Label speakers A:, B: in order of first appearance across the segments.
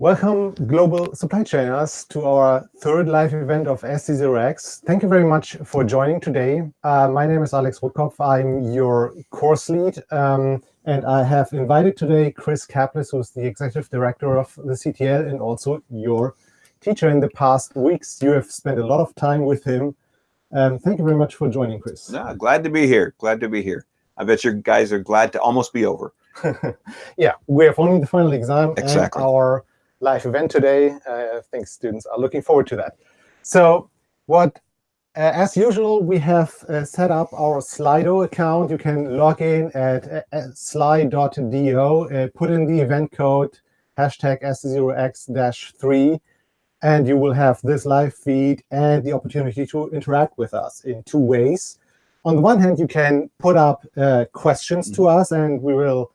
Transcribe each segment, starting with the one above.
A: Welcome, global supply chainers, to our third live event of SC0X. Thank you very much for joining today. Uh, my name is Alex Rothkopf. I'm your course lead, um, and I have invited today Chris Caplice, who's the executive director of the CTL and also your teacher in the past weeks. You have spent a lot of time with him. Um, thank you very much for joining, Chris.
B: No, glad to be here. Glad to be here. I bet you guys are glad to almost be over.
A: yeah, we have only the final exam
B: exactly.
A: and our live event today. Uh, I think students are looking forward to that. So what, uh, as usual, we have uh, set up our Slido account. You can log in at uh, sli.do, uh, put in the event code, hashtag S0X-3, and you will have this live feed and the opportunity to interact with us in two ways. On the one hand, you can put up uh, questions to us, and we will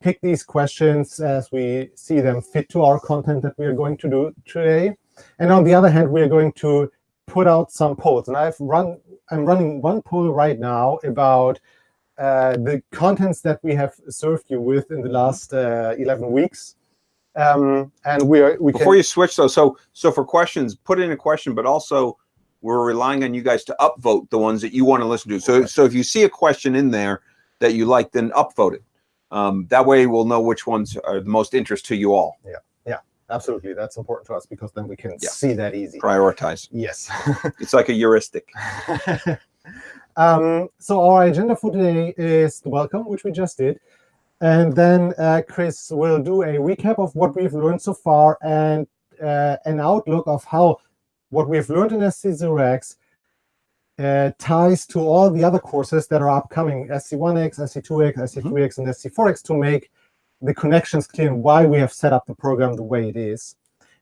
A: pick these questions as we see them fit to our content that we are going to do today. And on the other hand, we are going to put out some polls. And I've run, I'm running one poll right now about uh, the contents that we have served you with in the last uh, 11 weeks. Um, and we are we
B: before can... you switch though. So so for questions, put in a question, but also we're relying on you guys to upvote the ones that you want to listen to. So so if you see a question in there that you like, then upvote it. Um, that way we'll know which ones are the most interest to you all.
A: Yeah, yeah, absolutely. That's important to us because then we can yeah. see that easy.
B: Prioritize.
A: Yes.
B: it's like a heuristic.
A: um, so our agenda for today is the welcome, which we just did. And then uh, Chris will do a recap of what we've learned so far and uh, an outlook of how what we've learned in SC0X uh, ties to all the other courses that are upcoming, SC1X, SC2X, SC3X, mm -hmm. and SC4X to make the connections clear and why we have set up the program the way it is.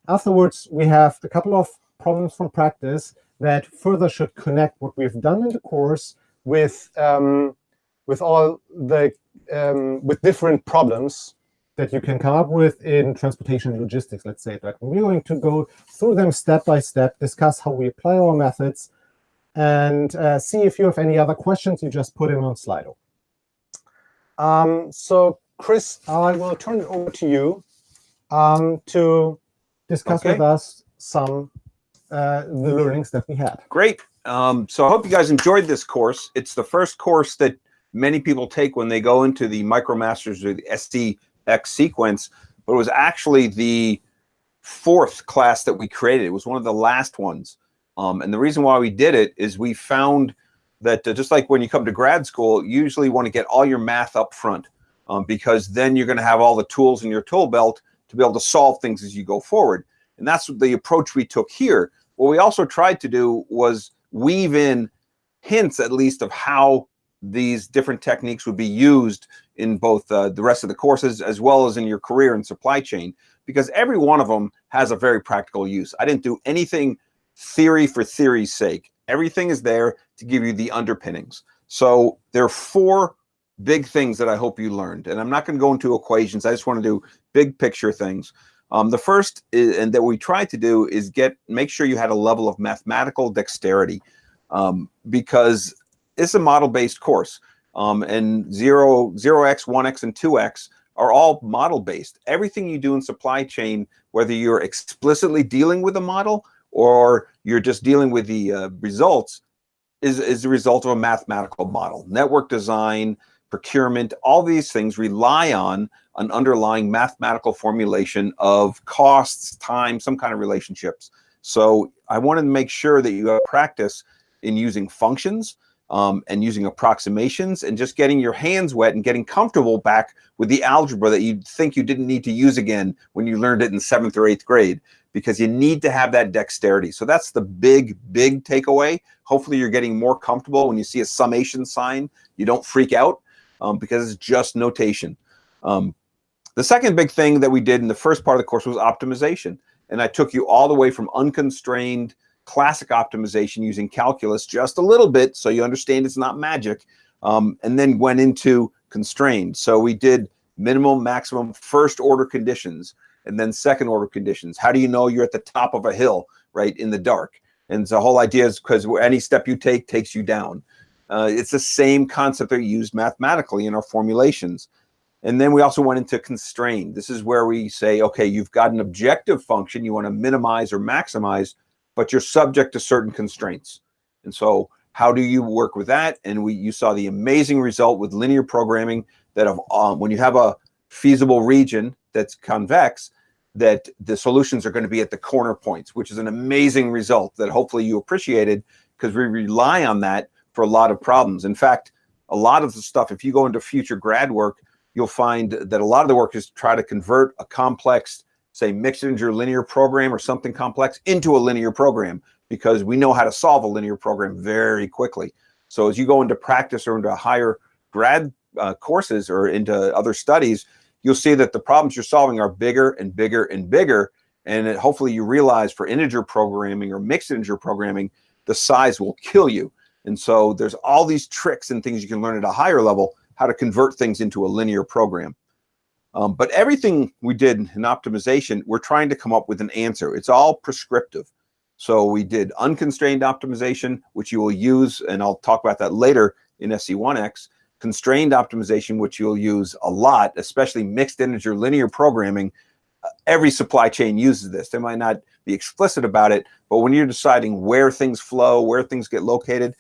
A: Afterwards, we have a couple of problems from practice that further should connect what we've done in the course with um, with all the um, with different problems that you can come up with in transportation and logistics, let's say that. We're going to go through them step by step, discuss how we apply our methods, and uh, see if you have any other questions, you just put in on Slido. Um, so Chris, I will turn it over to you um, to discuss okay. with us some uh, the learnings that we had.
B: Great. Um, so I hope you guys enjoyed this course. It's the first course that many people take when they go into the MicroMasters or the SCX sequence, but it was actually the fourth class that we created. It was one of the last ones. Um, and the reason why we did it is we found that uh, just like when you come to grad school, you usually want to get all your math up front um, because then you're going to have all the tools in your tool belt to be able to solve things as you go forward. And that's the approach we took here. What we also tried to do was weave in hints, at least, of how these different techniques would be used in both uh, the rest of the courses as well as in your career and supply chain, because every one of them has a very practical use. I didn't do anything theory for theory's sake. Everything is there to give you the underpinnings. So there are four big things that I hope you learned. And I'm not going to go into equations. I just want to do big picture things. Um, the first is, and that we tried to do is get make sure you had a level of mathematical dexterity um, because it's a model-based course. Um, and 0, 0x, 1x, and 2x are all model-based. Everything you do in supply chain, whether you're explicitly dealing with a model or you're just dealing with the uh, results is, is the result of a mathematical model. Network design, procurement, all these things rely on an underlying mathematical formulation of costs, time, some kind of relationships. So I wanted to make sure that you have practice in using functions um, and using approximations and just getting your hands wet and getting comfortable back with the algebra that you think you didn't need to use again when you learned it in seventh or eighth grade because you need to have that dexterity. So that's the big, big takeaway. Hopefully you're getting more comfortable when you see a summation sign. You don't freak out um, because it's just notation. Um, the second big thing that we did in the first part of the course was optimization. And I took you all the way from unconstrained classic optimization using calculus just a little bit so you understand it's not magic, um, and then went into constrained. So we did minimum, maximum, first order conditions and then second order conditions. How do you know you're at the top of a hill, right, in the dark? And the whole idea is because any step you take takes you down. Uh, it's the same concept that we used mathematically in our formulations. And then we also went into constrained. This is where we say, okay, you've got an objective function you want to minimize or maximize, but you're subject to certain constraints. And so how do you work with that? And we you saw the amazing result with linear programming that of um, when you have a feasible region that's convex, that the solutions are going to be at the corner points, which is an amazing result that hopefully you appreciated because we rely on that for a lot of problems. In fact, a lot of the stuff, if you go into future grad work, you'll find that a lot of the work is to try to convert a complex, say mixed integer linear program or something complex into a linear program because we know how to solve a linear program very quickly. So as you go into practice or into higher grad uh, courses or into other studies, you'll see that the problems you're solving are bigger and bigger and bigger. And it, hopefully you realize for integer programming or mixed integer programming, the size will kill you. And so there's all these tricks and things you can learn at a higher level how to convert things into a linear program. Um, but everything we did in optimization, we're trying to come up with an answer. It's all prescriptive. So we did unconstrained optimization, which you will use, and I'll talk about that later in SC1X, constrained optimization, which you'll use a lot, especially mixed integer linear programming. Uh, every supply chain uses this. They might not be explicit about it, but when you're deciding where things flow, where things get located,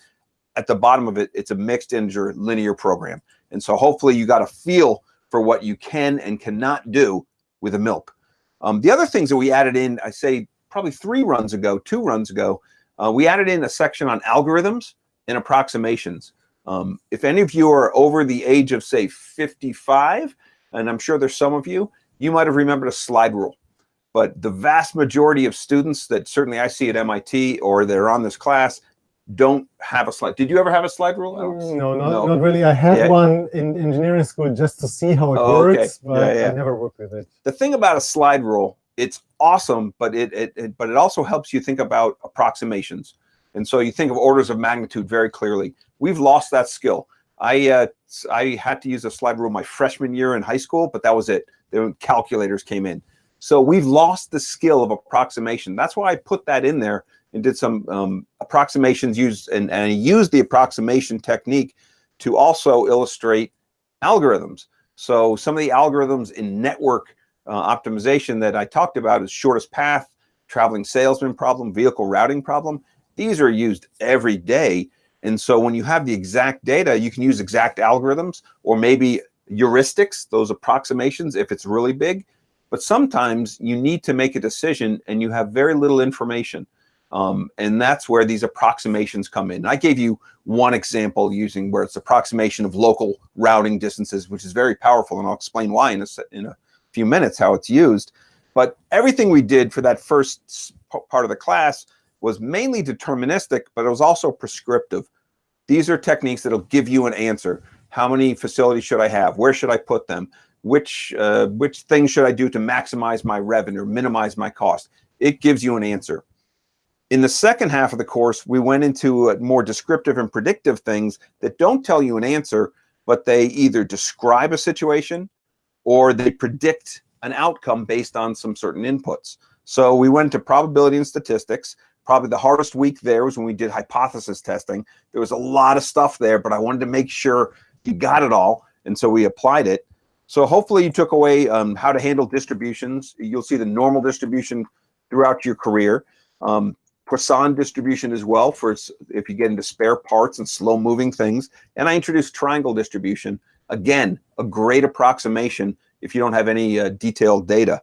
B: at the bottom of it, it's a mixed integer linear program. And so hopefully you got a feel for what you can and cannot do with a MILP. Um, the other things that we added in, I say probably three runs ago, two runs ago, uh, we added in a section on algorithms and approximations. Um, if any of you are over the age of say 55, and I'm sure there's some of you, you might have remembered a slide rule. But the vast majority of students that certainly I see at MIT or they're on this class don't have a slide. Did you ever have a slide rule, Alex?
A: No, not, no. not really. I had yeah. one in engineering school just to see how it oh, works, okay. but yeah, yeah. I never worked with it.
B: The thing about a slide rule, it's awesome, but it, it, it, but it also helps you think about approximations. And so you think of orders of magnitude very clearly. We've lost that skill. I uh, I had to use a slide rule my freshman year in high school, but that was it. The calculators came in. So we've lost the skill of approximation. That's why I put that in there and did some um, approximations used and, and used the approximation technique to also illustrate algorithms. So some of the algorithms in network uh, optimization that I talked about is shortest path, traveling salesman problem, vehicle routing problem. These are used every day. And so when you have the exact data, you can use exact algorithms or maybe heuristics, those approximations, if it's really big. But sometimes you need to make a decision and you have very little information. Um, and that's where these approximations come in. I gave you one example using where it's approximation of local routing distances, which is very powerful, and I'll explain why in a, in a few minutes how it's used. But everything we did for that first part of the class was mainly deterministic, but it was also prescriptive. These are techniques that'll give you an answer. How many facilities should I have? Where should I put them? Which, uh, which things should I do to maximize my revenue, minimize my cost? It gives you an answer. In the second half of the course, we went into uh, more descriptive and predictive things that don't tell you an answer, but they either describe a situation or they predict an outcome based on some certain inputs. So we went to probability and statistics. Probably the hardest week there was when we did hypothesis testing. There was a lot of stuff there, but I wanted to make sure you got it all. And so we applied it. So hopefully you took away um, how to handle distributions. You'll see the normal distribution throughout your career. Um, Poisson distribution as well for if you get into spare parts and slow moving things. And I introduced triangle distribution. Again, a great approximation if you don't have any uh, detailed data.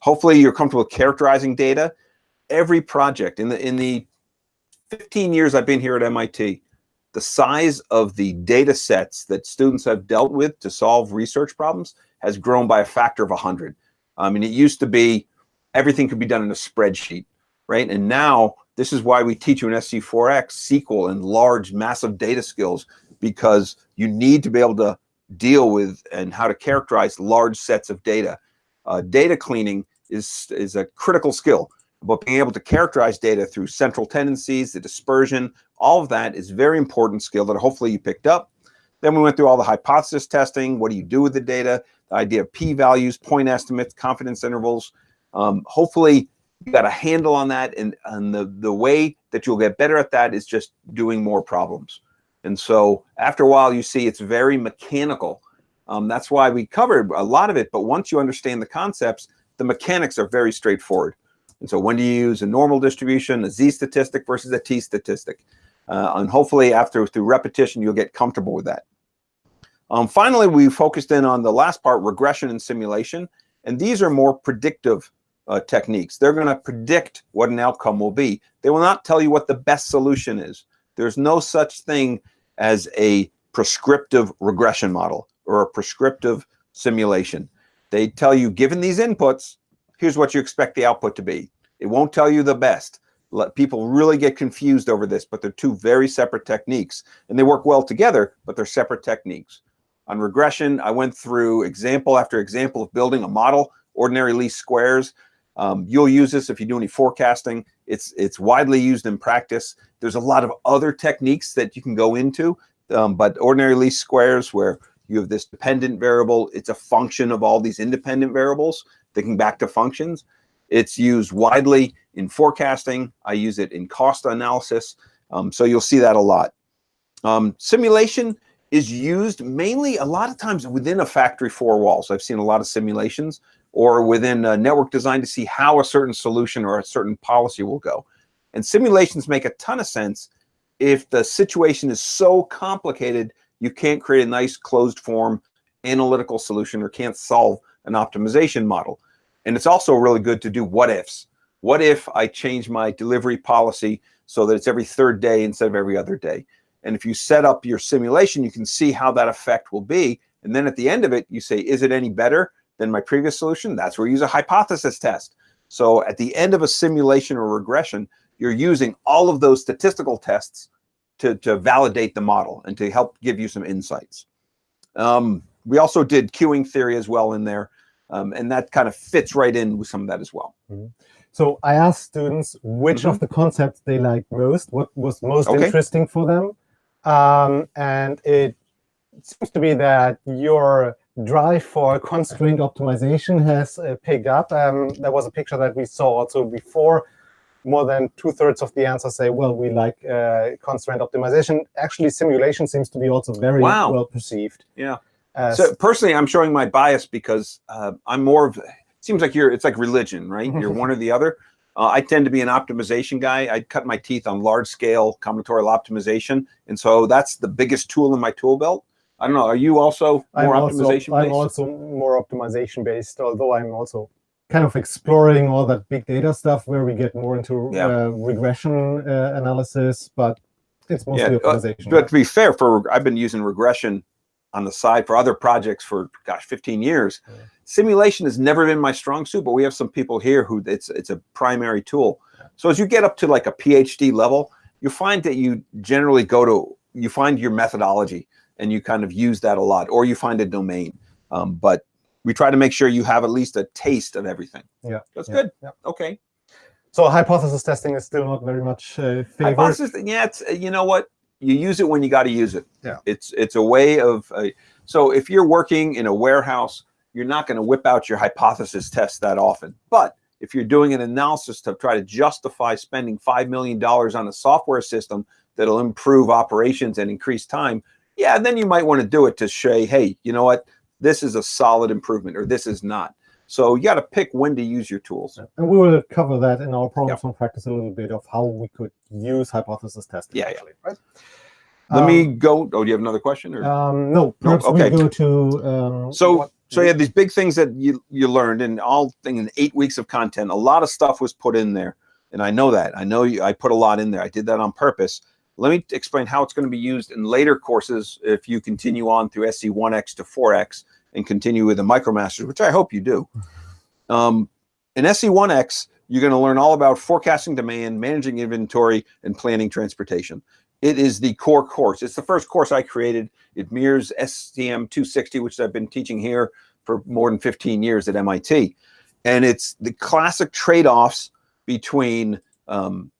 B: Hopefully you're comfortable characterizing data. Every project in the in the 15 years I've been here at MIT, the size of the data sets that students have dealt with to solve research problems has grown by a factor of 100. I mean, it used to be everything could be done in a spreadsheet right? And now this is why we teach you in SC4X SQL and large, massive data skills because you need to be able to deal with and how to characterize large sets of data. Uh, data cleaning is, is a critical skill, but being able to characterize data through central tendencies, the dispersion, all of that is very important skill that hopefully you picked up. Then we went through all the hypothesis testing. What do you do with the data? The idea of p-values, point estimates, confidence intervals. Um, hopefully you got a handle on that and, and the, the way that you'll get better at that is just doing more problems. And so after a while, you see it's very mechanical. Um, that's why we covered a lot of it. But once you understand the concepts, the mechanics are very straightforward. And so when do you use a normal distribution, a z statistic versus a t statistic? Uh, and hopefully after through repetition, you'll get comfortable with that. Um, finally, we focused in on the last part, regression and simulation. And these are more predictive uh, techniques. They're going to predict what an outcome will be. They will not tell you what the best solution is. There's no such thing as a prescriptive regression model or a prescriptive simulation. They tell you, given these inputs, here's what you expect the output to be. It won't tell you the best. Let people really get confused over this, but they're two very separate techniques. And they work well together, but they're separate techniques. On regression, I went through example after example of building a model, ordinary least squares. Um, you'll use this if you do any forecasting. It's, it's widely used in practice. There's a lot of other techniques that you can go into, um, but ordinary least squares where you have this dependent variable, it's a function of all these independent variables, thinking back to functions. It's used widely in forecasting. I use it in cost analysis. Um, so you'll see that a lot. Um, simulation is used mainly a lot of times within a factory four walls. I've seen a lot of simulations or within a network design to see how a certain solution or a certain policy will go. And simulations make a ton of sense if the situation is so complicated you can't create a nice closed form analytical solution or can't solve an optimization model. And it's also really good to do what ifs. What if I change my delivery policy so that it's every third day instead of every other day? And if you set up your simulation, you can see how that effect will be. And then at the end of it, you say, is it any better than my previous solution? That's where you use a hypothesis test. So at the end of a simulation or regression, you're using all of those statistical tests to, to validate the model and to help give you some insights. Um, we also did queuing theory as well in there, um, and that kind of fits right in with some of that as well.
A: Mm -hmm. So I asked students which mm -hmm. of the concepts they liked most, what was most okay. interesting for them. Um, and it seems to be that your drive for constraint optimization has uh, picked up. Um, there was a picture that we saw also before. More than two-thirds of the answers say, well, we like uh, constraint optimization. Actually, simulation seems to be also very wow. well perceived.
B: Yeah. Uh, so personally, I'm showing my bias because uh, I'm more of, it seems like you're, it's like religion, right? You're one or the other. Uh, I tend to be an optimization guy. I cut my teeth on large scale combinatorial optimization. And so that's the biggest tool in my tool belt. I don't know. Are you also more I'm optimization based?
A: I'm also more optimization based, although I'm also kind of exploring all that big data stuff where we get more into yeah. uh, regression uh, analysis, but it's mostly yeah. optimization.
B: Uh, but to be fair, for I've been using regression on the side for other projects for gosh 15 years yeah. simulation has never been my strong suit but we have some people here who it's it's a primary tool so as you get up to like a phd level you find that you generally go to you find your methodology and you kind of use that a lot or you find a domain um, but we try to make sure you have at least a taste of everything
A: yeah
B: that's
A: yeah.
B: good
A: yeah.
B: okay
A: so hypothesis testing is still not very much uh, favored. Hypothesis,
B: yeah, it's, you know what? You use it when you got to use it.
A: Yeah.
B: It's it's a way of uh, so if you're working in a warehouse, you're not going to whip out your hypothesis test that often. But if you're doing an analysis to try to justify spending five million dollars on a software system that'll improve operations and increase time, yeah, then you might want to do it to say, hey, you know what, this is a solid improvement or this is not. So you got to pick when to use your tools.
A: And we will cover that in our problems yep. practice a little bit of how we could use hypothesis testing.
B: Yeah, actually, yeah. right? Let um, me go. Oh, do you have another question? Or?
A: Um, no, no? Okay. go to. Um,
B: so, what, so you had these big things that you you learned, and all things in eight weeks of content. A lot of stuff was put in there, and I know that. I know you. I put a lot in there. I did that on purpose. Let me explain how it's going to be used in later courses if you continue on through SC1X to 4X and continue with the MicroMasters, which I hope you do. Um, in SC1X, you're going to learn all about forecasting demand, managing inventory, and planning transportation. It is the core course. It's the first course I created. It mirrors SCM 260, which I've been teaching here for more than 15 years at MIT. And it's the classic trade-offs between um,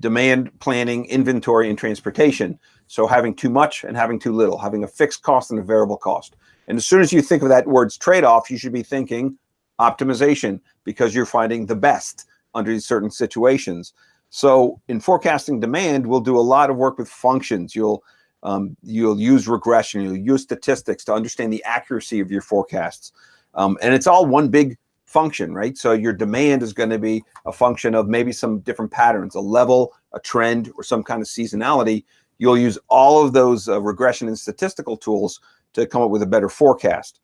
B: demand planning, inventory, and transportation. So having too much and having too little, having a fixed cost and a variable cost. And as soon as you think of that word's trade-off, you should be thinking optimization because you're finding the best under certain situations. So in forecasting demand, we'll do a lot of work with functions. You'll Um, you'll use regression, you'll use statistics to understand the accuracy of your forecasts. Um, and it's all one big function, right? So your demand is going to be a function of maybe some different patterns, a level, a trend, or some kind of seasonality. You'll use all of those uh, regression and statistical tools to come up with a better forecast.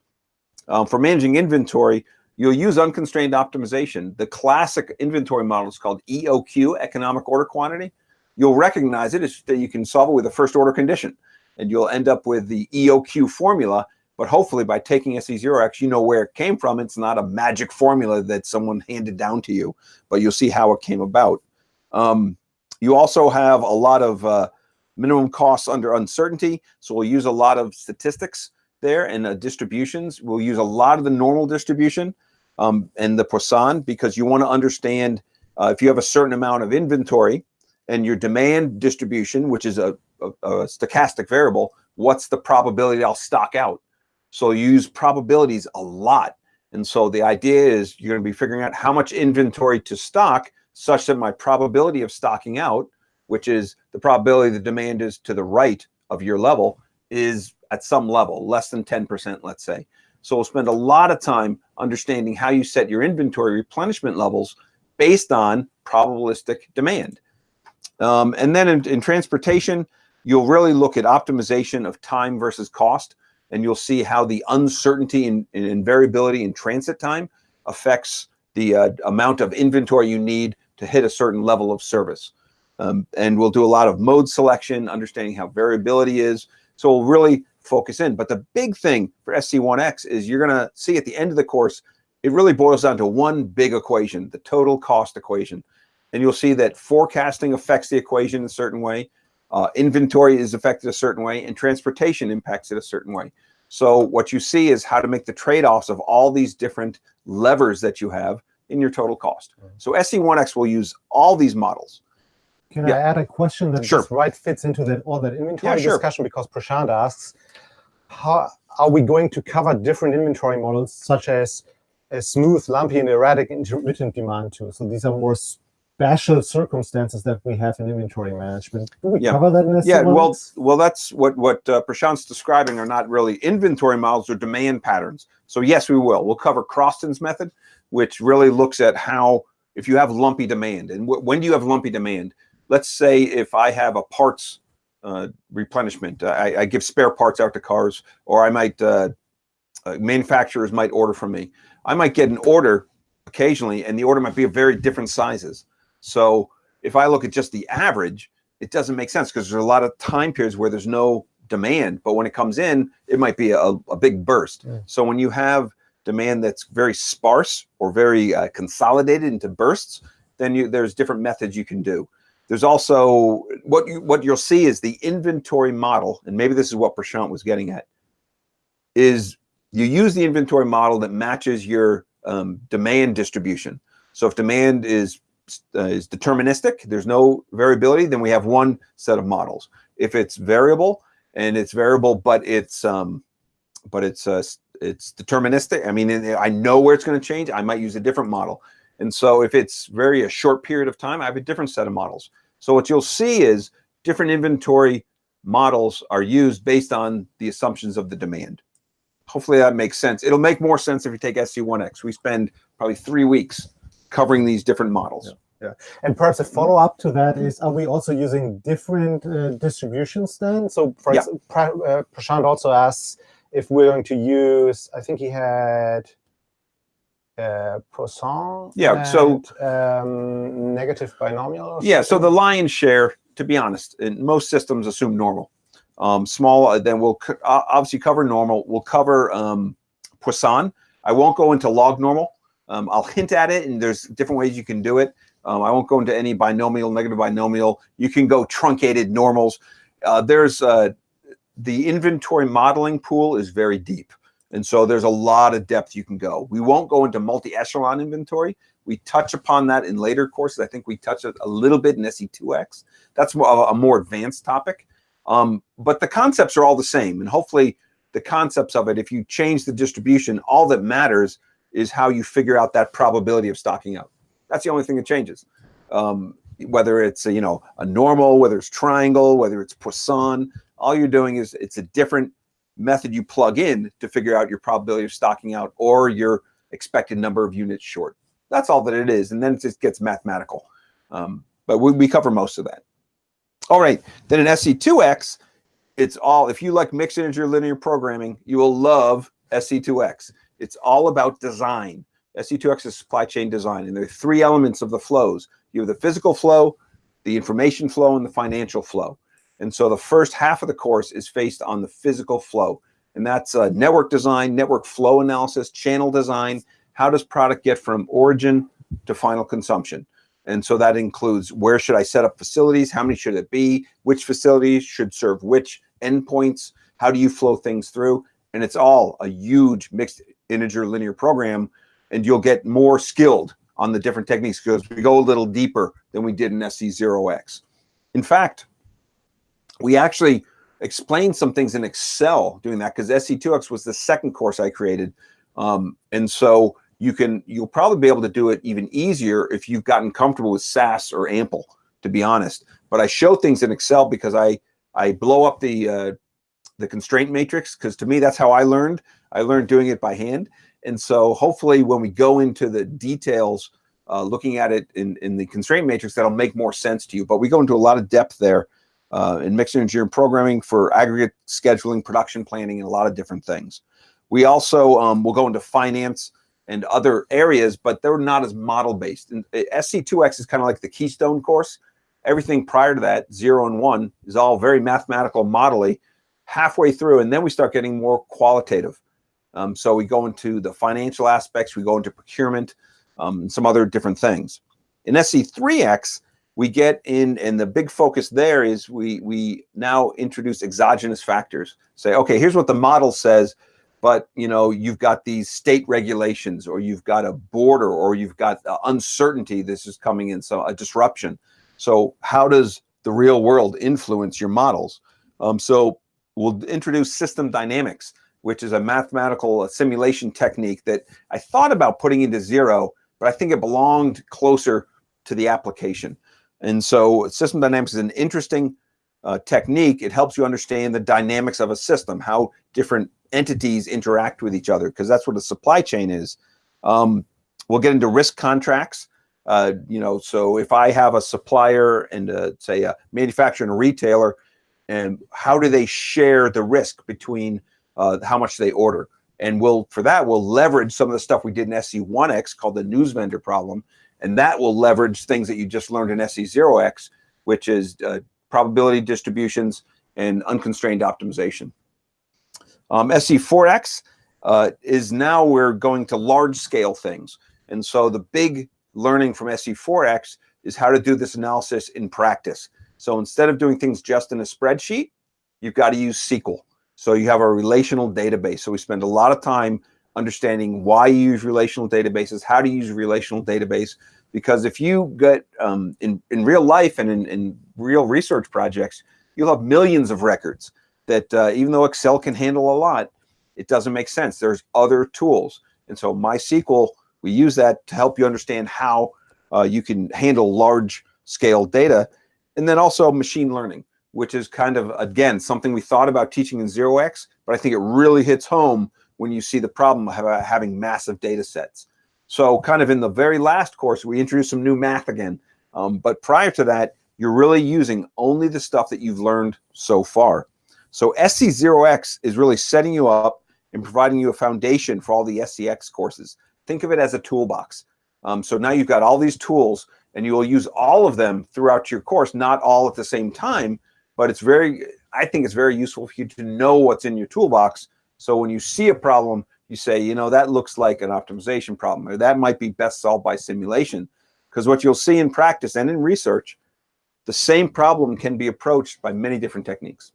B: Um, for managing inventory, you'll use unconstrained optimization. The classic inventory model is called EOQ, economic order quantity. You'll recognize it that you can solve it with a first order condition and you'll end up with the EOQ formula. But hopefully by taking SC0X, you know where it came from. It's not a magic formula that someone handed down to you, but you'll see how it came about. Um, you also have a lot of uh, minimum costs under uncertainty. So we'll use a lot of statistics there and uh, distributions. We'll use a lot of the normal distribution um, and the Poisson because you want to understand uh, if you have a certain amount of inventory and your demand distribution, which is a, a, a stochastic variable, what's the probability I'll stock out? So use probabilities a lot. And so the idea is you're going to be figuring out how much inventory to stock such that my probability of stocking out, which is the probability the demand is to the right of your level, is at some level, less than 10%, let's say. So we'll spend a lot of time understanding how you set your inventory replenishment levels based on probabilistic demand. Um, and then in, in, transportation, you'll really look at optimization of time versus cost, and you'll see how the uncertainty and, and variability in transit time affects the uh, amount of inventory you need to hit a certain level of service. Um, and we'll do a lot of mode selection, understanding how variability is. So we'll really focus in. But the big thing for SC1X is you're going to see at the end of the course, it really boils down to one big equation, the total cost equation. And you'll see that forecasting affects the equation in a certain way, uh, inventory is affected a certain way, and transportation impacts it a certain way. So what you see is how to make the trade-offs of all these different levers that you have in your total cost. So SC1X will use all these models.
A: Can yeah. I add a question that sure. right fits into that all that inventory yeah, discussion? Because Prashant asks, how are we going to cover different inventory models, such as a smooth, lumpy, and erratic intermittent demand too? So these are more special circumstances that we have in inventory management. Do we yeah. cover that in
B: Yeah, well, well, that's what what uh, Prashant's describing are not really inventory models or demand patterns. So yes, we will. We'll cover Croston's method, which really looks at how if you have lumpy demand and when do you have lumpy demand? Let's say if I have a parts uh, replenishment. I, I, give spare parts out to cars, or I might uh, uh, manufacturers might order from me. I might get an order occasionally, and the order might be of very different sizes. So if I look at just the average, it doesn't make sense because there's a lot of time periods where there's no demand, but when it comes in, it might be a, a big burst. Yeah. So when you have demand that's very sparse or very uh, consolidated into bursts, then you, there's different methods you can do. There's also what you what you'll see is the inventory model, and maybe this is what Prashant was getting at, is you use the inventory model that matches your um, demand distribution. So if demand is uh, is deterministic, there's no variability, then we have one set of models. If it's variable and it's variable, but it's um, but it's uh, it's deterministic. I mean, I know where it's going to change. I might use a different model. And so if it's very a short period of time, I have a different set of models. So what you'll see is different inventory models are used based on the assumptions of the demand. Hopefully that makes sense. It'll make more sense if you take SC1X. We spend probably three weeks covering these different models.
A: Yeah. Yeah. And perhaps a follow-up to that is, are we also using different uh, distributions then? So for yeah. uh, Prashant also asks if we're going to use, I think he had uh, Poisson.
B: Yeah. And, so
A: um, negative binomial.
B: Yeah. So the lion's share, to be honest, in most systems assume normal. Um, small, uh, then we'll obviously cover normal. We'll cover um, Poisson. I won't go into log normal. Um, I'll hint at it, and there's different ways you can do it. Um, I won't go into any binomial, negative binomial. You can go truncated normals. Uh, there's uh, the inventory modeling pool is very deep. And so there's a lot of depth you can go. We won't go into multi-echelon inventory. We touch upon that in later courses. I think we touch it a little bit in SC2X. That's a more advanced topic. Um, but the concepts are all the same. And hopefully the concepts of it, if you change the distribution, all that matters is how you figure out that probability of stocking out. That's the only thing that changes. Um, whether it's, a, you know, a normal, whether it's triangle, whether it's Poisson, all you're doing is it's a different method you plug in to figure out your probability of stocking out or your expected number of units short. That's all that it is. And then it just gets mathematical. Um, but we, we cover most of that. All right, then in SC2X, it's all, if you like mixed integer linear programming, you will love SC2X. It's all about design. SC2X is supply chain design, and there are three elements of the flows. You have the physical flow, the information flow, and the financial flow. And so the first half of the course is based on the physical flow. And that's uh, network design, network flow analysis, channel design. How does product get from origin to final consumption? And so that includes where should I set up facilities? How many should it be? Which facilities should serve which endpoints? How do you flow things through? And it's all a huge mixed integer linear program. And you'll get more skilled on the different techniques because we go a little deeper than we did in SC0X. In fact, we actually explained some things in Excel doing that because SC2X was the second course I created. Um, and so you can, you'll probably be able to do it even easier if you've gotten comfortable with SAS or AMPL, to be honest. But I show things in Excel because I, I blow up the, uh, the constraint matrix because to me, that's how I learned. I learned doing it by hand. And so hopefully when we go into the details, uh, looking at it in, in the constraint matrix, that'll make more sense to you. But we go into a lot of depth there uh, in mixed integer programming for aggregate scheduling, production planning, and a lot of different things. We also um, will go into finance and other areas, but they're not as model based. And uh, SC2X is kind of like the keystone course. Everything prior to that, zero and one, is all very mathematical modelly halfway through, and then we start getting more qualitative. Um, so we go into the financial aspects, we go into procurement, um, and some other different things. In SC3X, we get in, and the big focus there is we, we now introduce exogenous factors. Say, okay, here's what the model says, but you know, you've got these state regulations, or you've got a border, or you've got uncertainty. This is coming in, so a disruption. So how does the real world influence your models? Um, so we'll introduce system dynamics, which is a mathematical simulation technique that I thought about putting into zero, but I think it belonged closer to the application. And so system dynamics is an interesting uh, technique. It helps you understand the dynamics of a system, how different entities interact with each other, because that's what a supply chain is. Um, we'll get into risk contracts. Uh, you know, so if I have a supplier and a, say a manufacturer and a retailer, and how do they share the risk between uh, how much they order? And we'll, for that, we'll leverage some of the stuff we did in SC1X called the news vendor problem and that will leverage things that you just learned in SC0X, which is uh, probability distributions and unconstrained optimization. Um, SC4X uh, is now we're going to large scale things. And so the big learning from SC4X is how to do this analysis in practice. So instead of doing things just in a spreadsheet, you've got to use SQL. So you have a relational database. So we spend a lot of time understanding why you use relational databases, how to use a relational database. Because if you get um, in, in real life and in, in, real research projects, you'll have millions of records that uh, even though Excel can handle a lot, it doesn't make sense. There's other tools. And so MySQL, we use that to help you understand how uh, you can handle large scale data. And then also machine learning, which is kind of, again, something we thought about teaching in 0x, but I think it really hits home when you see the problem of having massive data sets. So kind of in the very last course, we introduced some new math again. Um, but prior to that, you're really using only the stuff that you've learned so far. So SC0X is really setting you up and providing you a foundation for all the SCX courses. Think of it as a toolbox. Um, so now you've got all these tools and you will use all of them throughout your course, not all at the same time, but it's very, I think it's very useful for you to know what's in your toolbox so when you see a problem, you say, you know, that looks like an optimization problem, or that might be best solved by simulation. Because what you'll see in practice and in research, the same problem can be approached by many different techniques.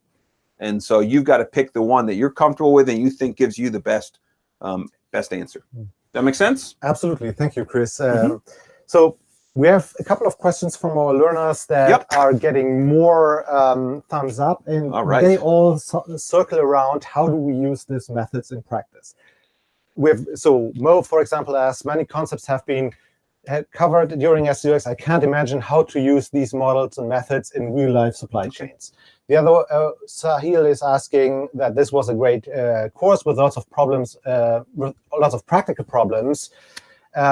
B: And so you've got to pick the one that you're comfortable with and you think gives you the best um, best answer. Hmm. That make sense?
A: Absolutely. Thank you, Chris. mm -hmm. So we have a couple of questions from our learners that yep. are getting more um, thumbs up, and all right. they all circle around how do we use these methods in practice. With so Mo, for example, asks many concepts have been covered during SDUX, I can't imagine how to use these models and methods in real-life supply chains. The other, uh, Sahil is asking that this was a great uh, course with lots of problems, uh, lots of practical problems,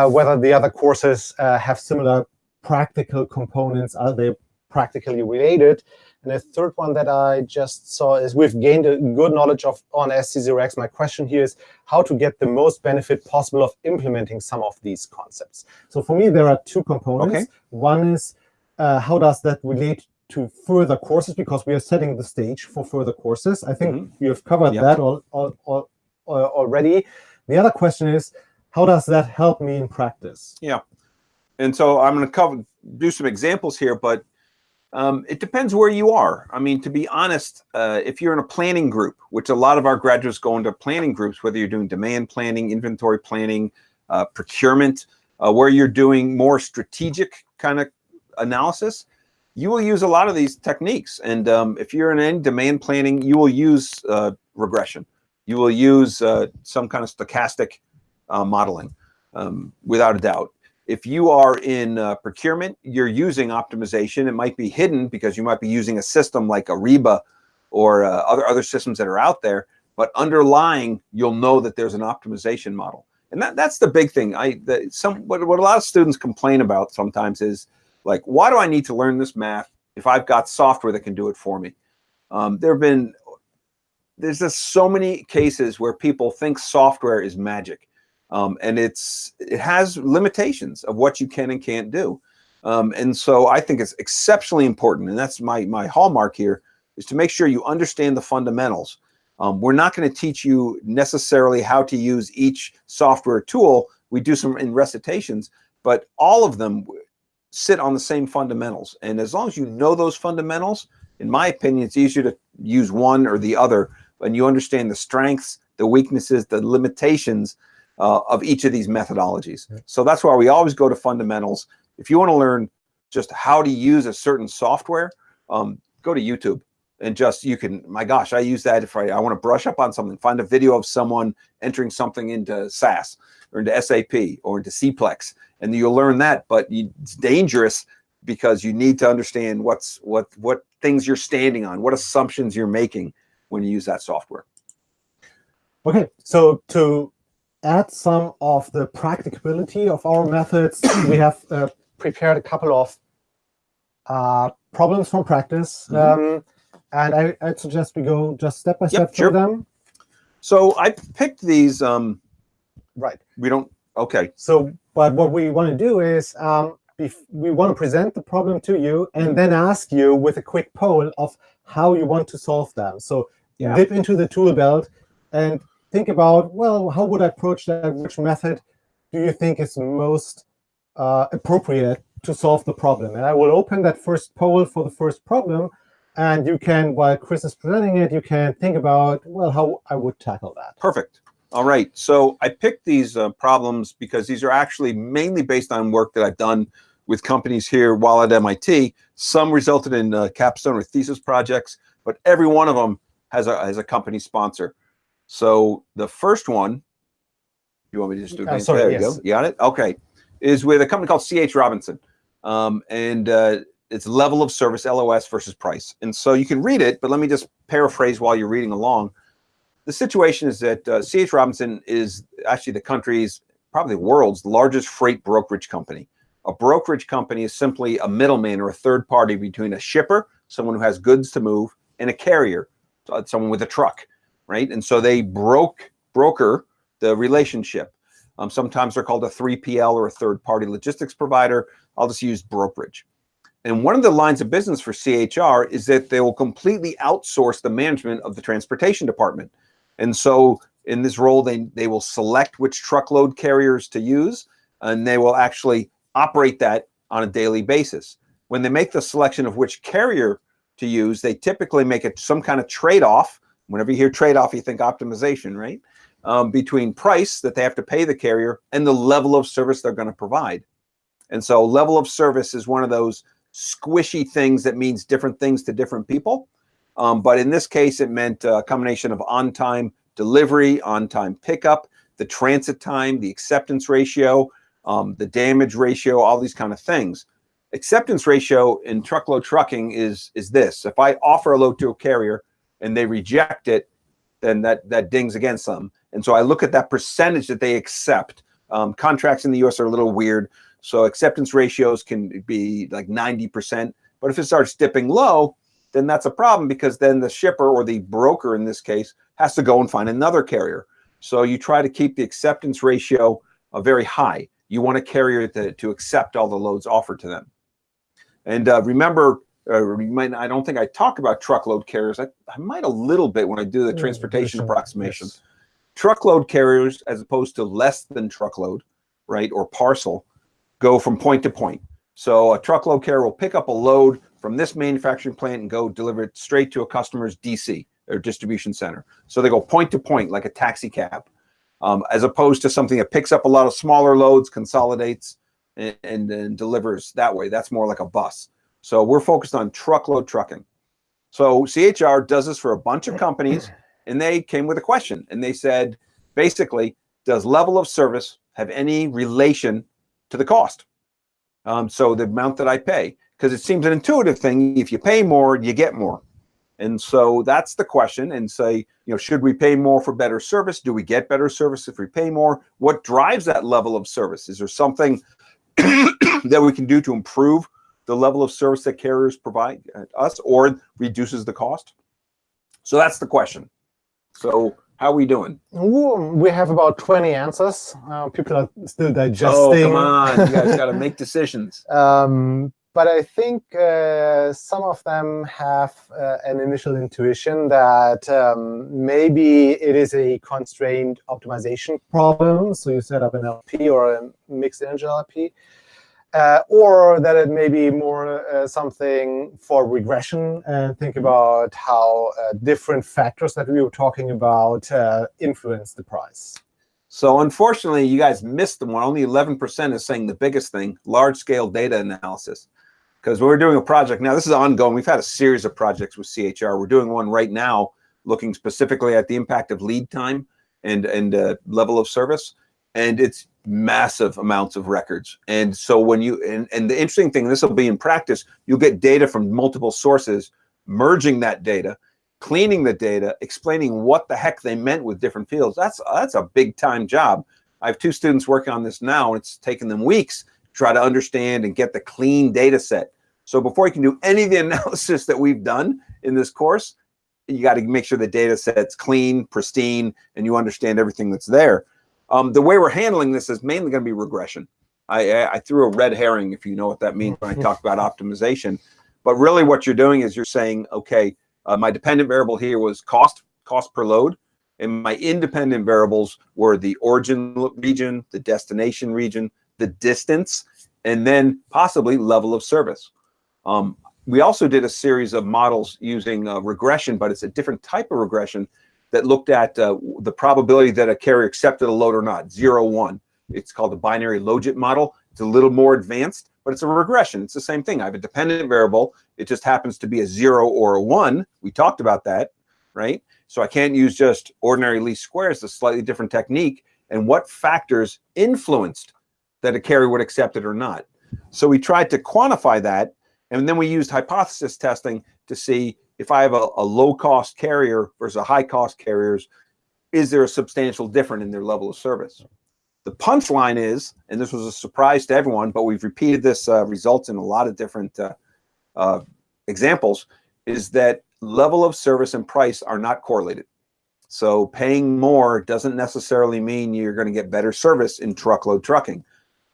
A: whether the other courses uh, have similar practical components, are they practically related? And the third one that I just saw is we've gained a good knowledge of on SC0X. My question here is how to get the most benefit possible of implementing some of these concepts. So for me, there are two components. Okay. One is uh, how does that relate to further courses, because we are setting the stage for further courses. I think mm -hmm. you have covered yep. that all, all, all, already. The other question is, how does that help me in practice?
B: Yeah. And so I'm going to cover do some examples here, but um, it depends where you are. I mean, to be honest, uh, if you're in a planning group, which a lot of our graduates go into planning groups, whether you're doing demand planning, inventory planning, uh, procurement, uh, where you're doing more strategic kind of analysis, you will use a lot of these techniques. And um, if you're in any demand planning, you will use uh, regression. You will use uh, some kind of stochastic uh, modeling, um, without a doubt. If you are in uh, procurement, you're using optimization. It might be hidden because you might be using a system like Ariba or uh, other, other systems that are out there, but underlying, you'll know that there's an optimization model. And that, that's the big thing. I the, some what, what a lot of students complain about sometimes is like, why do I need to learn this math if I've got software that can do it for me? Um, there have been, there's just so many cases where people think software is magic. Um, and it's it has limitations of what you can and can't do. Um, and so I think it's exceptionally important, and that's my my hallmark here, is to make sure you understand the fundamentals. Um, we're not going to teach you necessarily how to use each software tool. We do some in recitations, but all of them sit on the same fundamentals. And as long as you know those fundamentals, in my opinion, it's easier to use one or the other, and you understand the strengths, the weaknesses, the limitations, uh, of each of these methodologies. So that's why we always go to fundamentals. If you want to learn just how to use a certain software, um, go to YouTube and just you can my gosh i use that if i, I want to brush up on something find a video of someone entering something into sas or into sap or into cplex and you'll learn that but you, it's dangerous because you need to understand what's what what things you're standing on what assumptions you're making when you use that software
A: okay so to add some of the practicability of our methods, we have uh, prepared a couple of uh, problems from practice. Mm -hmm. um, and I, I'd suggest we go just step by step yep, through sure. them.
B: So I picked these. Um,
A: right.
B: We don't. Okay.
A: So, but what we want to do is um, we want to present the problem to you and then ask you with a quick poll of how you want to solve them. So yeah. dip into the tool belt and think about, well, how would I approach that? Which method do you think is most uh, appropriate to solve the problem? And I will open that first poll for the first problem. And you can, while Chris is presenting it, you can think about, well, how I would tackle that.
B: Perfect. All right. So I picked these uh, problems because these are actually mainly based on work that I've done with companies here while at MIT. Some resulted in uh, capstone or thesis projects, but every one of them has a, has a company sponsor. So the first one, you want me to just do it? Uh, sorry, there yes. you go. You got it? Okay. Is with a company called C.H. Robinson. Um, and uh, it's level of service, LOS versus price. And so you can read it, but let me just paraphrase while you're reading along. The situation is that uh, C.H. Robinson is actually the country's, probably the world's largest freight brokerage company. A brokerage company is simply a middleman or a third party between a shipper, someone who has goods to move, and a carrier, someone with a truck right? And so they broke broker the relationship. Um, sometimes they're called a 3PL or a third-party logistics provider. I'll just use brokerage. And one of the lines of business for CHR is that they will completely outsource the management of the transportation department. And so in this role, they, they will select which truckload carriers to use, and they will actually operate that on a daily basis. When they make the selection of which carrier to use, they typically make it some kind of trade-off Whenever you hear trade-off, you think optimization, right? Um, between price that they have to pay the carrier and the level of service they're going to provide. And so level of service is one of those squishy things that means different things to different people. Um, but in this case, it meant a combination of on-time delivery, on-time pickup, the transit time, the acceptance ratio, um, the damage ratio, all these kind of things. Acceptance ratio in truckload trucking is is this: if I offer a load to a carrier and they reject it, then that that dings against them. And so I look at that percentage that they accept. Um, contracts in the U.S. are a little weird, so acceptance ratios can be like 90%. But if it starts dipping low, then that's a problem because then the shipper or the broker in this case has to go and find another carrier. So you try to keep the acceptance ratio uh, very high. You want a carrier to, to accept all the loads offered to them. And uh, remember, uh, might, I don't think I talk about truckload carriers. I, I might a little bit when I do the mm, transportation approximation. Yes. Truckload carriers, as opposed to less than truckload, right, or parcel, go from point to point. So a truckload carrier will pick up a load from this manufacturing plant and go deliver it straight to a customer's DC or distribution center. So they go point to point like a taxi cab, um, as opposed to something that picks up a lot of smaller loads, consolidates, and, and, and delivers that way. That's more like a bus. So we're focused on truckload trucking. So CHR does this for a bunch of companies, and they came with a question, and they said, basically, does level of service have any relation to the cost? Um, so the amount that I pay, because it seems an intuitive thing. If you pay more, you get more. And so that's the question and say, you know, should we pay more for better service? Do we get better service if we pay more? What drives that level of service? Is there something that we can do to improve the level of service that carriers provide us or reduces the cost? So that's the question. So how are we doing?
A: We have about 20 answers. Uh, people are still digesting.
B: Oh, come on. You guys got to make decisions.
A: Um, but I think uh, some of them have uh, an initial intuition that um, maybe it is a constrained optimization problem. So you set up an LP or a mixed integer LP. Uh, or that it may be more uh, something for regression and think about how uh, different factors that we were talking about uh, influence the price.
B: So unfortunately, you guys missed the one. Only 11% is saying the biggest thing, large-scale data analysis because we're doing a project now. This is ongoing. We've had a series of projects with CHR. We're doing one right now looking specifically at the impact of lead time and, and uh, level of service. And it's massive amounts of records. And so when you, and, and the interesting thing, this will be in practice, you'll get data from multiple sources, merging that data, cleaning the data, explaining what the heck they meant with different fields. That's, that's a big time job. I have two students working on this now, and it's taken them weeks to try to understand and get the clean data set. So before you can do any of the analysis that we've done in this course, you got to make sure the data set's clean, pristine, and you understand everything that's there. Um, the way we're handling this is mainly going to be regression. I, I, threw a red herring, if you know what that means when I talk about optimization. But really what you're doing is you're saying, okay, uh, my dependent variable here was cost, cost per load. And my independent variables were the origin region, the destination region, the distance, and then possibly level of service. Um, we also did a series of models using uh, regression, but it's a different type of regression that looked at uh, the probability that a carrier accepted a load or not, zero, one. It's called the binary logit model. It's a little more advanced, but it's a regression. It's the same thing. I have a dependent variable. It just happens to be a zero or a one. We talked about that, right? So I can't use just ordinary least squares, a slightly different technique. And what factors influenced that a carrier would accept it or not? So we tried to quantify that and then we used hypothesis testing to see if I have a, a low cost carrier versus a high cost carriers, is there a substantial difference in their level of service? The punchline is, and this was a surprise to everyone, but we've repeated this uh, results in a lot of different uh, uh, examples, is that level of service and price are not correlated. So paying more doesn't necessarily mean you're going to get better service in truckload trucking.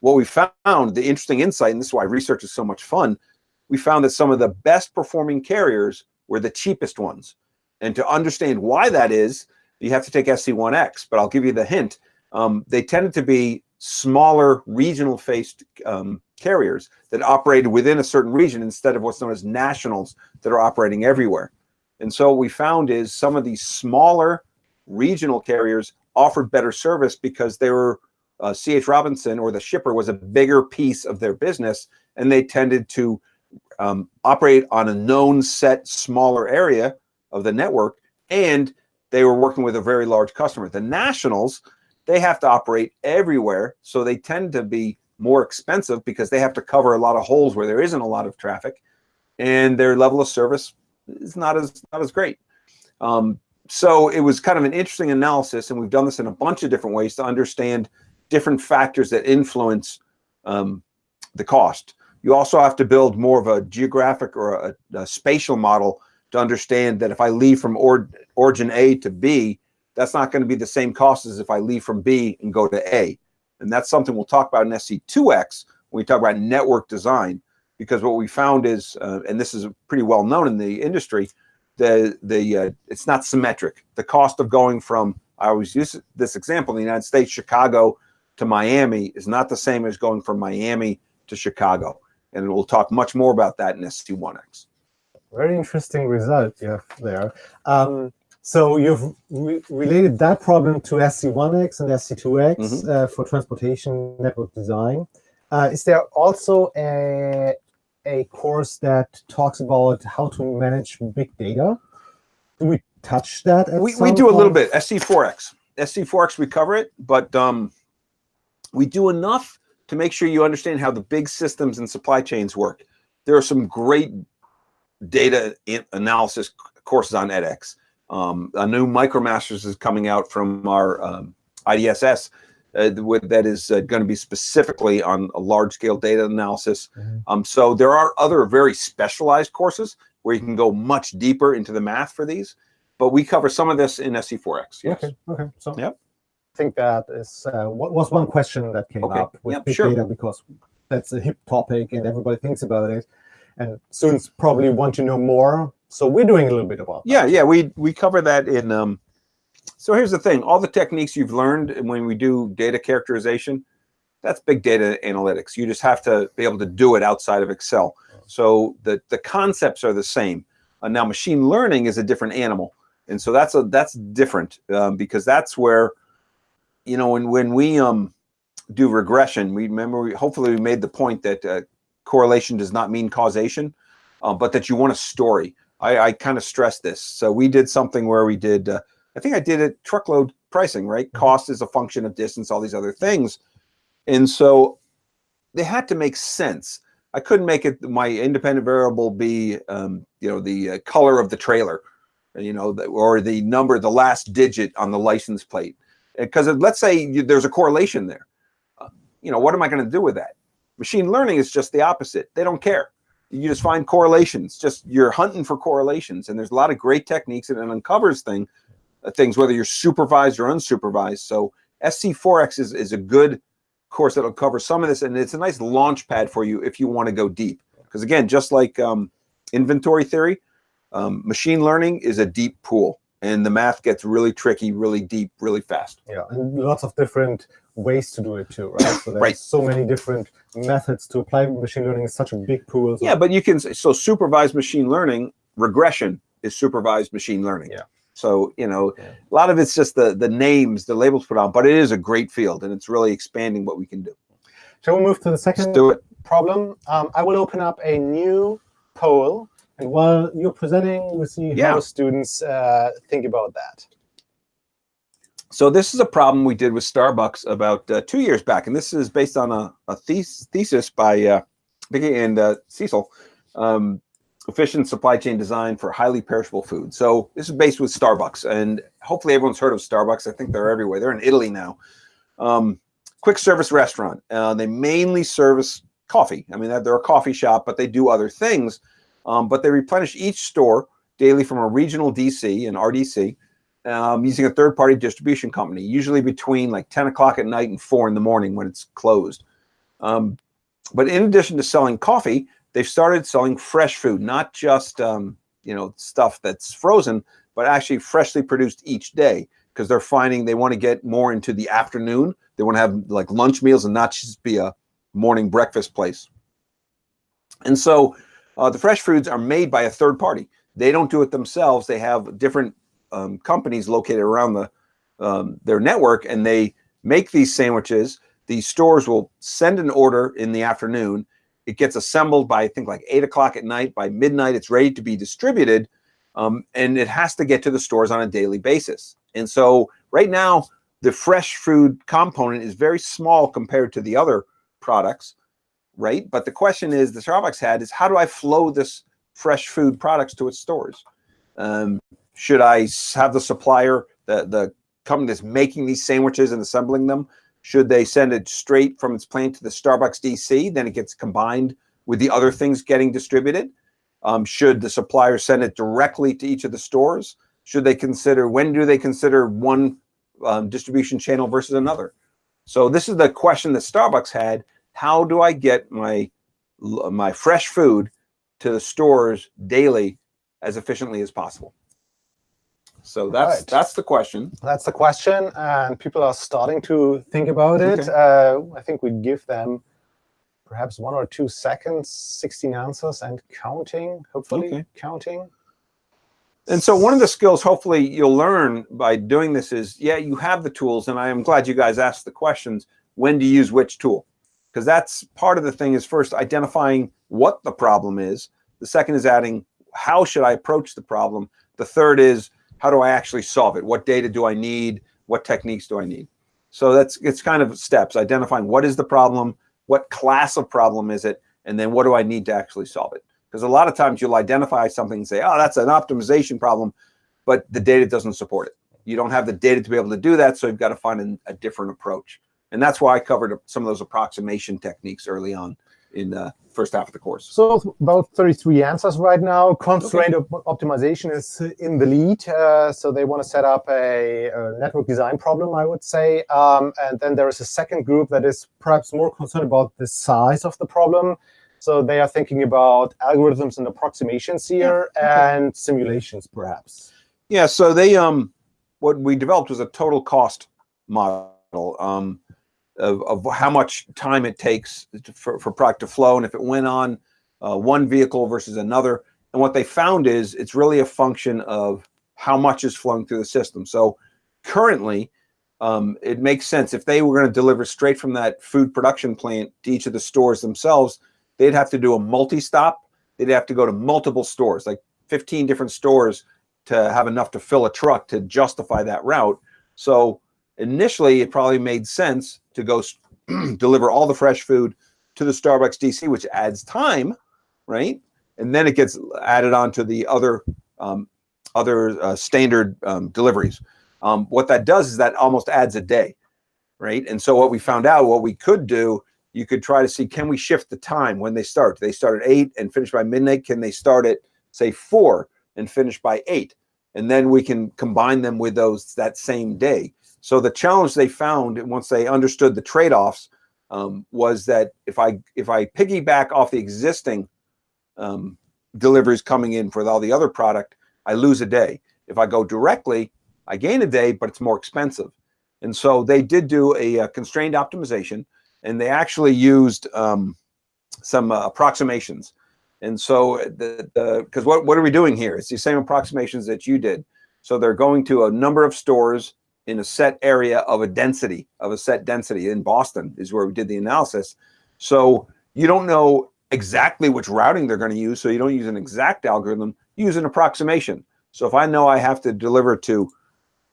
B: What we found, the interesting insight, and this is why research is so much fun, we found that some of the best performing carriers were the cheapest ones. And to understand why that is, you have to take SC1X, but I'll give you the hint. Um, they tended to be smaller regional faced um, carriers that operated within a certain region instead of what's known as nationals that are operating everywhere. And so what we found is some of these smaller regional carriers offered better service because they were uh, CH Robinson or the shipper was a bigger piece of their business and they tended to um, operate on a known set smaller area of the network and they were working with a very large customer. The nationals, they have to operate everywhere. So they tend to be more expensive because they have to cover a lot of holes where there isn't a lot of traffic, and their level of service is not as not as great. Um, so it was kind of an interesting analysis, and we've done this in a bunch of different ways to understand different factors that influence um, the cost. You also have to build more of a geographic or a, a spatial model to understand that if I leave from or, origin A to B, that's not going to be the same cost as if I leave from B and go to A. And that's something we'll talk about in SC2X when we talk about network design, because what we found is, uh, and this is pretty well known in the industry, the the uh, it's not symmetric. The cost of going from I always use this example in the United States, Chicago to Miami is not the same as going from Miami to Chicago. And we'll talk much more about that in SC1X.
A: Very interesting result you have there. Um, so you've re related that problem to SC1X and SC2X mm -hmm. uh, for transportation network design. Uh, is there also a, a course that talks about how to manage big data? Do we touch that?
B: we we do point? a little bit. SC4X. SC4X, we cover it, but um, we do enough to make sure you understand how the big systems and supply chains work. There are some great data analysis courses on edX. Um, a new MicroMasters is coming out from our um, IDSS uh, that is uh, going to be specifically on a large-scale data analysis. Mm -hmm. um, so there are other very specialized courses where you can go much deeper into the math for these, but we cover some of this in SC4X.
A: Yes. Okay. Okay. So yep. I think that is uh, what was one question that came okay. up with yep, big sure. data because that's a hip topic and everybody thinks about it, and students probably want to know more. So we're doing a little bit about.
B: Yeah, that. yeah, we we cover that in. Um, so here's the thing: all the techniques you've learned when we do data characterization, that's big data analytics. You just have to be able to do it outside of Excel. So the the concepts are the same. Uh, now, machine learning is a different animal, and so that's a that's different um, because that's where you know, when when we um do regression, we remember we hopefully we made the point that uh, correlation does not mean causation, uh, but that you want a story. I, I kind of stress this. So we did something where we did, uh, I think I did it truckload pricing, right? Mm-hmm. Cost is a function of distance, all these other things. And so they had to make sense. I couldn't make it my independent variable be, um, you know, the uh, color of the trailer, you know, the, or the number, the last digit on the license plate because let's say you, there's a correlation there. Uh, you know, what am I going to do with that? Machine learning is just the opposite. They don't care. You just find correlations. Just you're hunting for correlations, and there's a lot of great techniques, and it uncovers thing uh, things whether you're supervised or unsupervised. So SC4X is is a good course that'll cover some of this, and it's a nice launch pad for you if you want to go deep. Because again, just like um, inventory theory, um, machine learning is a deep pool and the math gets really tricky, really deep, really fast.
A: Yeah, and lots of different ways to do it too, right? So there's right. so many different methods to apply machine learning. It's such a big pool.
B: So. Yeah, but you can so supervised machine learning regression is supervised machine learning.
A: Yeah.
B: So you know, yeah. a lot of it's just the the names, the labels put on, but it is a great field, and it's really expanding what we can do.
A: Shall we move to the 2nd problem? Um, I will open up a new poll and while you're presenting, we see yeah. how students uh, think about that.
B: So this is a problem we did with Starbucks about uh, two years back, and this is based on a, a thesis by uh, Vicky and uh, Cecil, um, efficient supply chain design for highly perishable food. So this is based with Starbucks, and hopefully everyone's heard of Starbucks. I think they're everywhere. They're in Italy now. Um, quick service restaurant. Uh, they mainly service coffee. I mean, they're a coffee shop, but they do other things. Um, but they replenish each store daily from a regional DC and RDC um, using a third-party distribution company, usually between like 10 o'clock at night and 4 in the morning when it's closed. Um, but in addition to selling coffee, they've started selling fresh food, not just um, you know stuff that's frozen, but actually freshly produced each day because they're finding they want to get more into the afternoon. They want to have like lunch meals and not just be a morning breakfast place. And so uh, the fresh foods are made by a third party. They don't do it themselves. They have different um, companies located around the um, their network, and they make these sandwiches. These stores will send an order in the afternoon. It gets assembled by I think like eight o'clock at night. By midnight, it's ready to be distributed, um, and it has to get to the stores on a daily basis. And so right now, the fresh food component is very small compared to the other products, right? But the question is, the Starbucks had is how do I flow this fresh food products to its stores? Um, should I have the supplier, the the company that's making these sandwiches and assembling them? Should they send it straight from its plant to the Starbucks DC? Then it gets combined with the other things getting distributed. Um, should the supplier send it directly to each of the stores? Should they consider when do they consider one um, distribution channel versus another? So this is the question that Starbucks had. How do I get my my fresh food to the stores daily as efficiently as possible? So that's right. that's the question.
A: That's the question, and people are starting to think about it. Okay. Uh, I think we give them perhaps one or two seconds, 16 answers and counting, hopefully okay. counting.
B: And so one of the skills hopefully you'll learn by doing this is, yeah, you have the tools, and I am glad you guys asked the questions, when to use which tool. Because that's part of the thing is first identifying what the problem is. The second is adding, how should I approach the problem? The third is, how do I actually solve it? What data do I need? What techniques do I need? So that's it's kind of steps, identifying what is the problem, what class of problem is it, and then what do I need to actually solve it? Because a lot of times you'll identify something and say, oh, that's an optimization problem, but the data doesn't support it. You don't have the data to be able to do that, so you've got to find an, a different approach. And that's why I covered some of those approximation techniques early on in the first half of the course.
A: So about 33 answers right now. Constraint okay. op optimization is in the lead. Uh, so they want to set up a, a, network design problem, I would say. Um, and then there is a second group that is perhaps more concerned about the size of the problem. So they are thinking about algorithms and approximations here yeah. okay. and simulations, perhaps.
B: Yeah, so they um, what we developed was a total cost model. Um, of, of how much time it takes to, for, for product to flow and if it went on uh, one vehicle versus another. And what they found is it's really a function of how much is flowing through the system. So currently, um, it makes sense if they were going to deliver straight from that food production plant to each of the stores themselves, they'd have to do a multi-stop. They'd have to go to multiple stores, like 15 different stores to have enough to fill a truck to justify that route. So initially, it probably made sense to go deliver all the fresh food to the Starbucks DC, which adds time, right? And then it gets added on to the other um, other uh, standard um, deliveries. Um, what that does is that almost adds a day, right? And so what we found out, what we could do, you could try to see, can we shift the time when they start? They start at eight and finish by midnight? Can they start at say four and finish by eight? And then we can combine them with those that same day. So the challenge they found once they understood the trade-offs um, was that if I if I piggyback off the existing um, deliveries coming in for all the other product, I lose a day. If I go directly, I gain a day, but it's more expensive. And so they did do a, a constrained optimization, and they actually used um, some uh, approximations. And so the because what what are we doing here? It's the same approximations that you did. So they're going to a number of stores in a set area of a density of a set density in Boston is where we did the analysis. So you don't know exactly which routing they're going to use. So you don't use an exact algorithm, use an approximation. So if I know I have to deliver to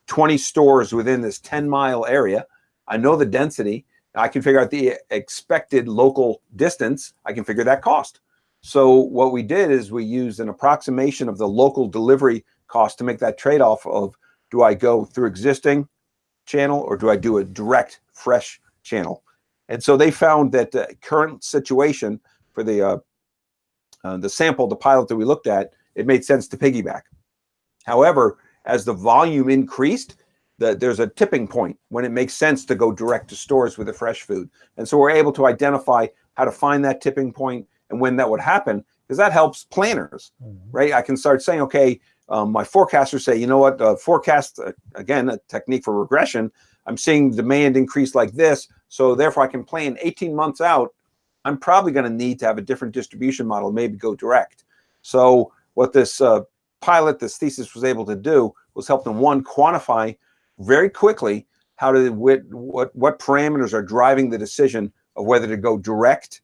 B: 20 stores within this 10 mile area, I know the density, I can figure out the expected local distance, I can figure that cost. So what we did is we used an approximation of the local delivery cost to make that trade-off of do I go through existing channel or do I do a direct fresh channel? And so they found that the current situation for the uh, uh, the sample, the pilot that we looked at, it made sense to piggyback. However, as the volume increased, the, there's a tipping point when it makes sense to go direct to stores with the fresh food. And so we're able to identify how to find that tipping point and when that would happen, because that helps planners, mm -hmm. right? I can start saying, okay, um, my forecasters say, you know what, uh, forecast, uh, again, a technique for regression, I'm seeing demand increase like this, so therefore I can plan 18 months out, I'm probably gonna need to have a different distribution model, maybe go direct. So what this uh, pilot, this thesis was able to do was help them, one, quantify very quickly how to, what, what, what parameters are driving the decision of whether to go direct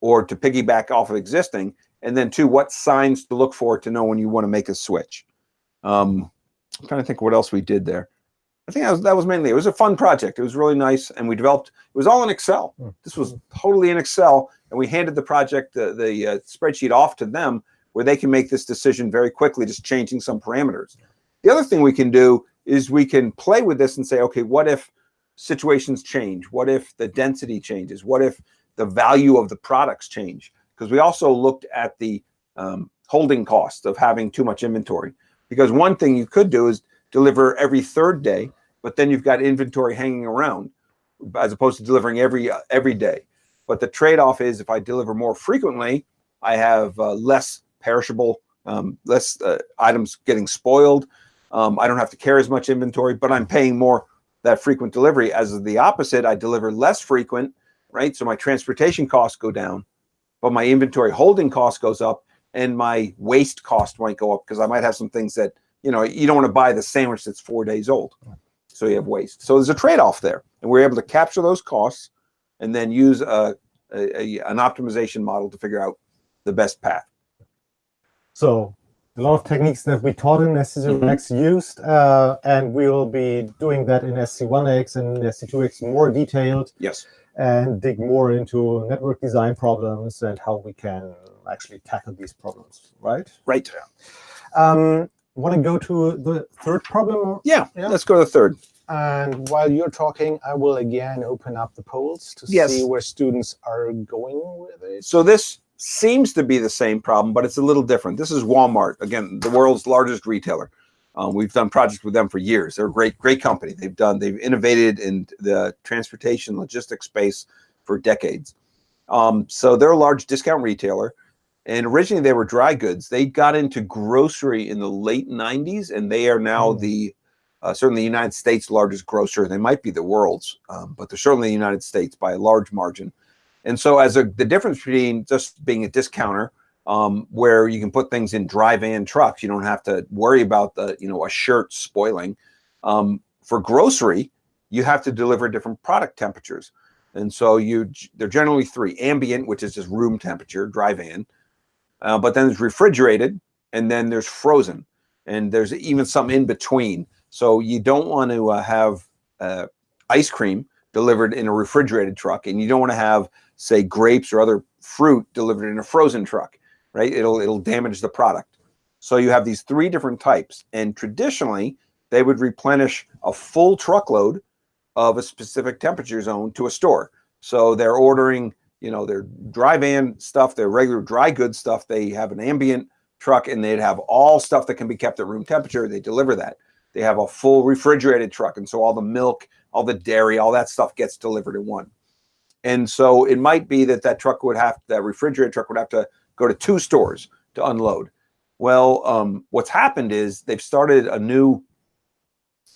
B: or to piggyback off of existing, and then two, what signs to look for to know when you want to make a switch. Um, I'm trying to think what else we did there. I think that was, that was mainly, it was a fun project. It was really nice. And we developed, it was all in Excel.
A: Mm.
B: This was totally in Excel. And we handed the project, the, the uh, spreadsheet off to them where they can make this decision very quickly, just changing some parameters. The other thing we can do is we can play with this and say, okay, what if situations change? What if the density changes? What if the value of the products change? Because we also looked at the um, holding cost of having too much inventory. Because one thing you could do is deliver every third day, but then you've got inventory hanging around as opposed to delivering every uh, every day. But the trade-off is if I deliver more frequently, I have uh, less perishable, um, less uh, items getting spoiled. Um, I don't have to carry as much inventory, but I'm paying more that frequent delivery. As the opposite, I deliver less frequent, right? So my transportation costs go down, but my inventory holding cost goes up and my waste cost might go up because I might have some things that, you know, you don't want to buy the sandwich that's four days old. So you have waste. So there's a trade-off there. And we're able to capture those costs and then use a, a, a an optimization model to figure out the best path.
A: So a lot of techniques that we taught in SC0X used, uh, and we will be doing that in SC1X and SC2X more detailed
B: Yes.
A: and dig more into network design problems and how we can actually tackle these problems, right?
B: Right. Yeah.
A: Um, Want to go to the third problem?
B: Yeah.
A: Yeah.
B: Let's go to the third.
A: And while you're talking, I will again open up the polls to
B: Yes.
A: see where students are going with it.
B: So this seems to be the same problem, but it's a little different. This is Walmart, again, the world's largest retailer. Um, we've done projects with them for years. They're a great, great company. They've done, they've innovated in the transportation logistics space for decades. Um, so they're a large discount retailer. And originally they were dry goods. They got into grocery in the late 90s, and they are now
A: Mm.
B: the uh, certainly the United States' largest grocer. They might be the world's, um, but they're certainly the United States by a large margin. And so, as a the difference between just being a discounter, um, where you can put things in dry van trucks, you don't have to worry about the you know a shirt spoiling. Um, for grocery, you have to deliver different product temperatures, and so you they're generally three: ambient, which is just room temperature, dry van, uh, but then there's refrigerated, and then there's frozen, and there's even some in between. So you don't want to uh, have uh, ice cream delivered in a refrigerated truck, and you don't want to have, say, grapes or other fruit delivered in a frozen truck, right? It'll it'll damage the product. So you have these three different types, and traditionally they would replenish a full truckload of a specific temperature zone to a store. So they're ordering, you know, their dry van stuff, their regular dry goods stuff. They have an ambient truck, and they'd have all stuff that can be kept at room temperature. They deliver that. They have a full refrigerated truck, and so all the milk, all the dairy, all that stuff gets delivered in one. And so it might be that that truck would have that refrigerated truck would have to go to two stores to unload. Well, um, what's happened is they've started a new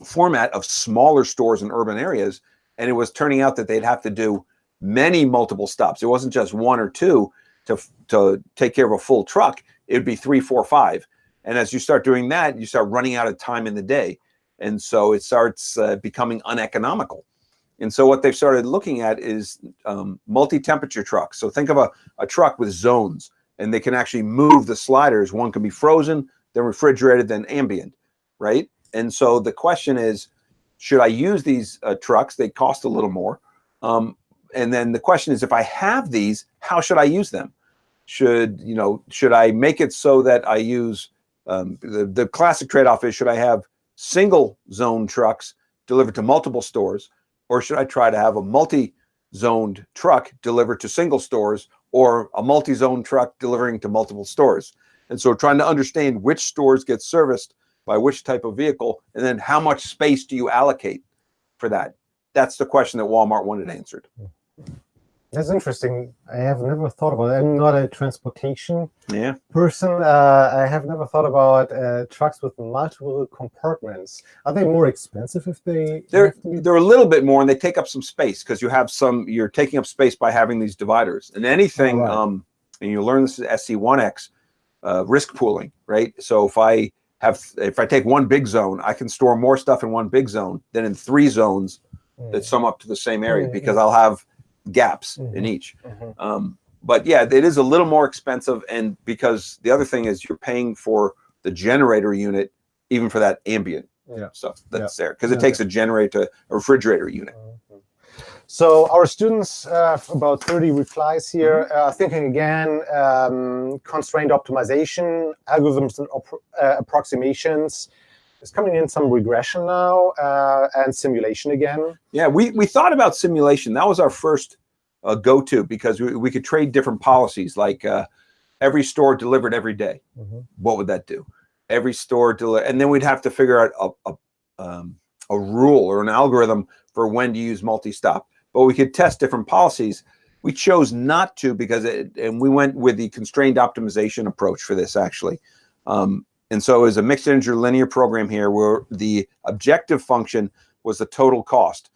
B: format of smaller stores in urban areas, and it was turning out that they'd have to do many multiple stops. It wasn't just one or two to to take care of a full truck. It would be three, four, five. And as you start doing that, you start running out of time in the day, and so it starts uh, becoming uneconomical. And so what they've started looking at is um, multi-temperature trucks. So think of a, a truck with zones, and they can actually move the sliders. One can be frozen, then refrigerated, then ambient, right? And so the question is, should I use these uh, trucks? They cost a little more. Um, and then the question is, if I have these, how should I use them? Should you know? Should I make it so that I use um, the the classic trade-off is should I have single zone trucks delivered to multiple stores, or should I try to have a multi-zoned truck delivered to single stores, or a multi-zone truck delivering to multiple stores? And so, trying to understand which stores get serviced by which type of vehicle, and then how much space do you allocate for that? That's the question that Walmart wanted answered.
A: That's interesting. I have never thought about it. I'm not a transportation
B: Yeah.
A: person. Uh, I have never thought about uh, trucks with multiple compartments. Are they more expensive if they?
B: They're they're a little bit more, and they take up some space because you have some. You're taking up space by having these dividers, and anything.
A: Right.
B: Um, and you learn this at SC1X, uh, risk pooling, right? So if I have, if I take one big zone, I can store more stuff in one big zone than in three zones that sum up to the same area
A: Mhm.
B: because I'll have gaps in
A: Mhm.
B: each.
A: Mhm.
B: Um, but yeah, it is a little more expensive, and because the other thing is you're paying for the generator unit, even for that ambient
A: Yeah.
B: stuff that's there because
A: Yeah.
B: it takes a generator, a refrigerator unit.
A: So our students, uh, about 30 replies here,
B: Mm-hmm.
A: uh, thinking again, um, constraint optimization, algorithms and uh, approximations. Is coming in some regression now uh, and simulation again.
B: Yeah, we, we thought about simulation. That was our first uh, go-to because we, we could trade different policies, like uh, every store delivered every day. What would that do? Every store deli- and then we'd have to figure out a, a, um, a rule or an algorithm for when to use multi-stop. But we could test different policies. We chose not to because it, and we went with the constrained optimization approach for this actually. Um, and so it was a mixed integer linear program here where the objective function was the total cost.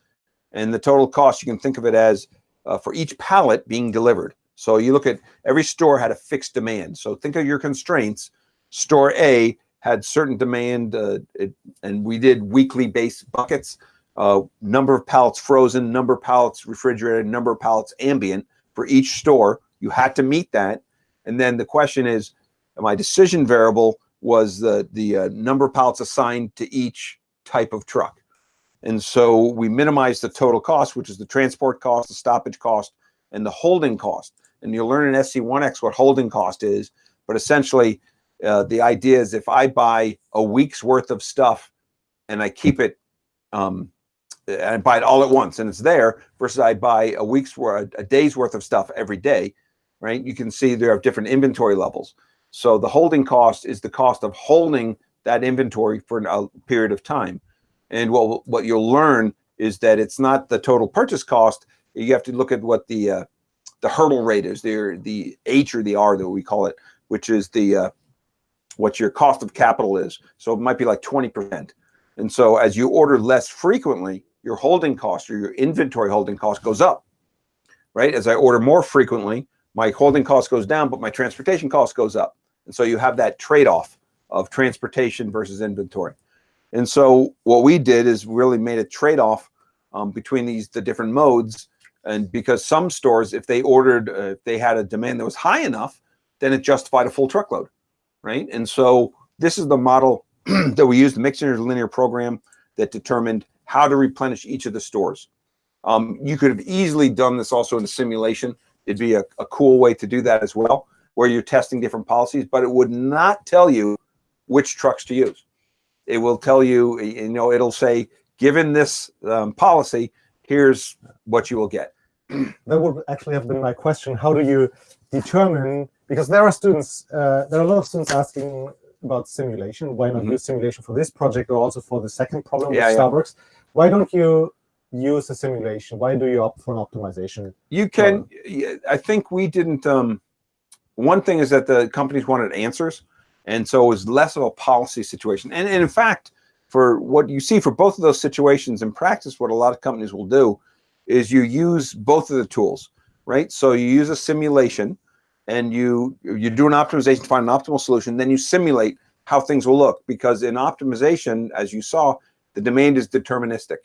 B: And the total cost, you can think of it as uh, for each pallet being delivered. So you look at every store had a fixed demand. So think of your constraints. Store A had certain demand, uh, it, and we did weekly base buckets, uh, number of pallets frozen, number of pallets refrigerated, number of pallets ambient for each store. You had to meet that. And then the question is, my decision variable was the the uh, number of pallets assigned to each type of truck. And so we minimized the total cost, which is the transport cost, the stoppage cost, and the holding cost. And you'll learn in SC1X what holding cost is. But essentially, uh, the idea is if I buy a week's worth of stuff and I keep it, um, and I buy it all at once and it's there, versus I buy a week's worth, a day's worth of stuff every day, right? You can see there are different inventory levels. So the holding cost is the cost of holding that inventory for a period of time. And what what you'll learn is that it's not the total purchase cost. You have to look at what the uh, the hurdle rate is, the the H or the R that we call it, which is the uh, what your cost of capital is. So it might be like twenty percent. And so as you order less frequently, your holding cost or your inventory holding cost goes up, right? As I order more frequently, my holding cost goes down, but my transportation cost goes up. And so you have that trade-off of transportation versus inventory. And so what we did is really made a trade-off um, between these the different modes. And because some stores, if they ordered, uh, if they had a demand that was high enough, then it justified a full truckload, right? And so this is the model that we used, the mixed linear program that determined how to replenish each of the stores. Um, you could have easily done this also in a simulation. It'd be a, a cool way to do that as well, where you're testing different policies, but it would not tell you which trucks to use. It will tell you, you know, it'll say, given this um, policy, here's what you will get.
A: That would actually have been my question. How do you determine, because there are students, uh, there are a lot of students asking about simulation. Why not
B: Mhm.
A: use simulation for this project or also for the second problem
B: Yeah,
A: with
B: yeah.
A: Starbucks? Why don't you use a simulation? Why do you opt for an optimization?
B: You can, yeah, I think we didn't, um, one thing is that the companies wanted answers. And so it was less of a policy situation. And, and in fact, for what you see for both of those situations in practice, what a lot of companies will do is you use both of the tools, right? So you use a simulation and you you do an optimization to find an optimal solution, then you simulate how things will look because in optimization, as you saw, the demand is deterministic,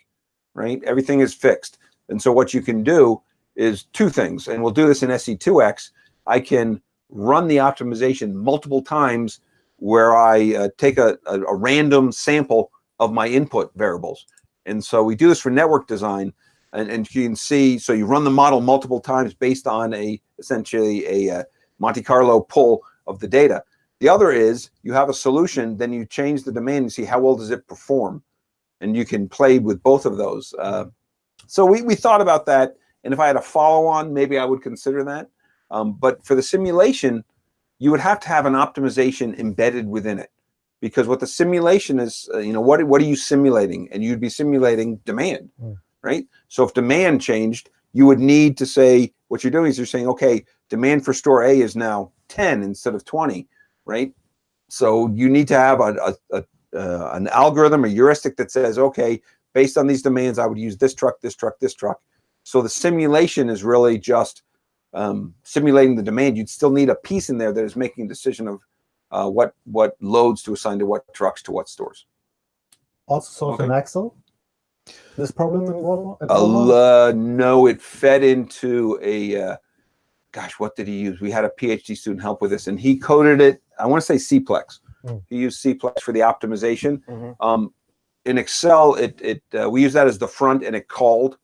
B: right? Everything is fixed. And so what you can do is two things, and we'll do this in SC2X. I can run the optimization multiple times where I uh, take a, a, a random sample of my input variables. And so we do this for network design. And, and you can see, so you run the model multiple times based on a essentially a uh, Monte Carlo pull of the data. The other is you have a solution, then you change the domain and see how well does it perform. And you can play with both of those. Uh, so we, we thought about that. And if I had a follow on, maybe I would consider that. Um, but for the simulation, you would have to have an optimization embedded within it because what the simulation is, uh, you know, what, what are you simulating? And you'd be simulating demand,
A: Mm.
B: right? So if demand changed, you would need to say, what you're doing is you're saying, okay, demand for store A is now 10 instead of 20, right? So you need to have a, a, a uh, an algorithm or heuristic that says, okay, based on these demands, I would use this truck, this truck, this truck. So the simulation is really just um, simulating the demand. You'd still need a piece in there that is making a decision of uh, what what loads to assign to what trucks to what stores.
A: Also solved
B: Okay.
A: in Excel? This problem in Walmart?
B: Uh, no, it fed into a, uh, gosh, what did he use? We had a PhD student help with this, and he coded it. I want to say Cplex.
A: Hmm.
B: He used Cplex for the optimization.
A: Mhm.
B: Um, in Excel, it it uh, we use that as the front, and it called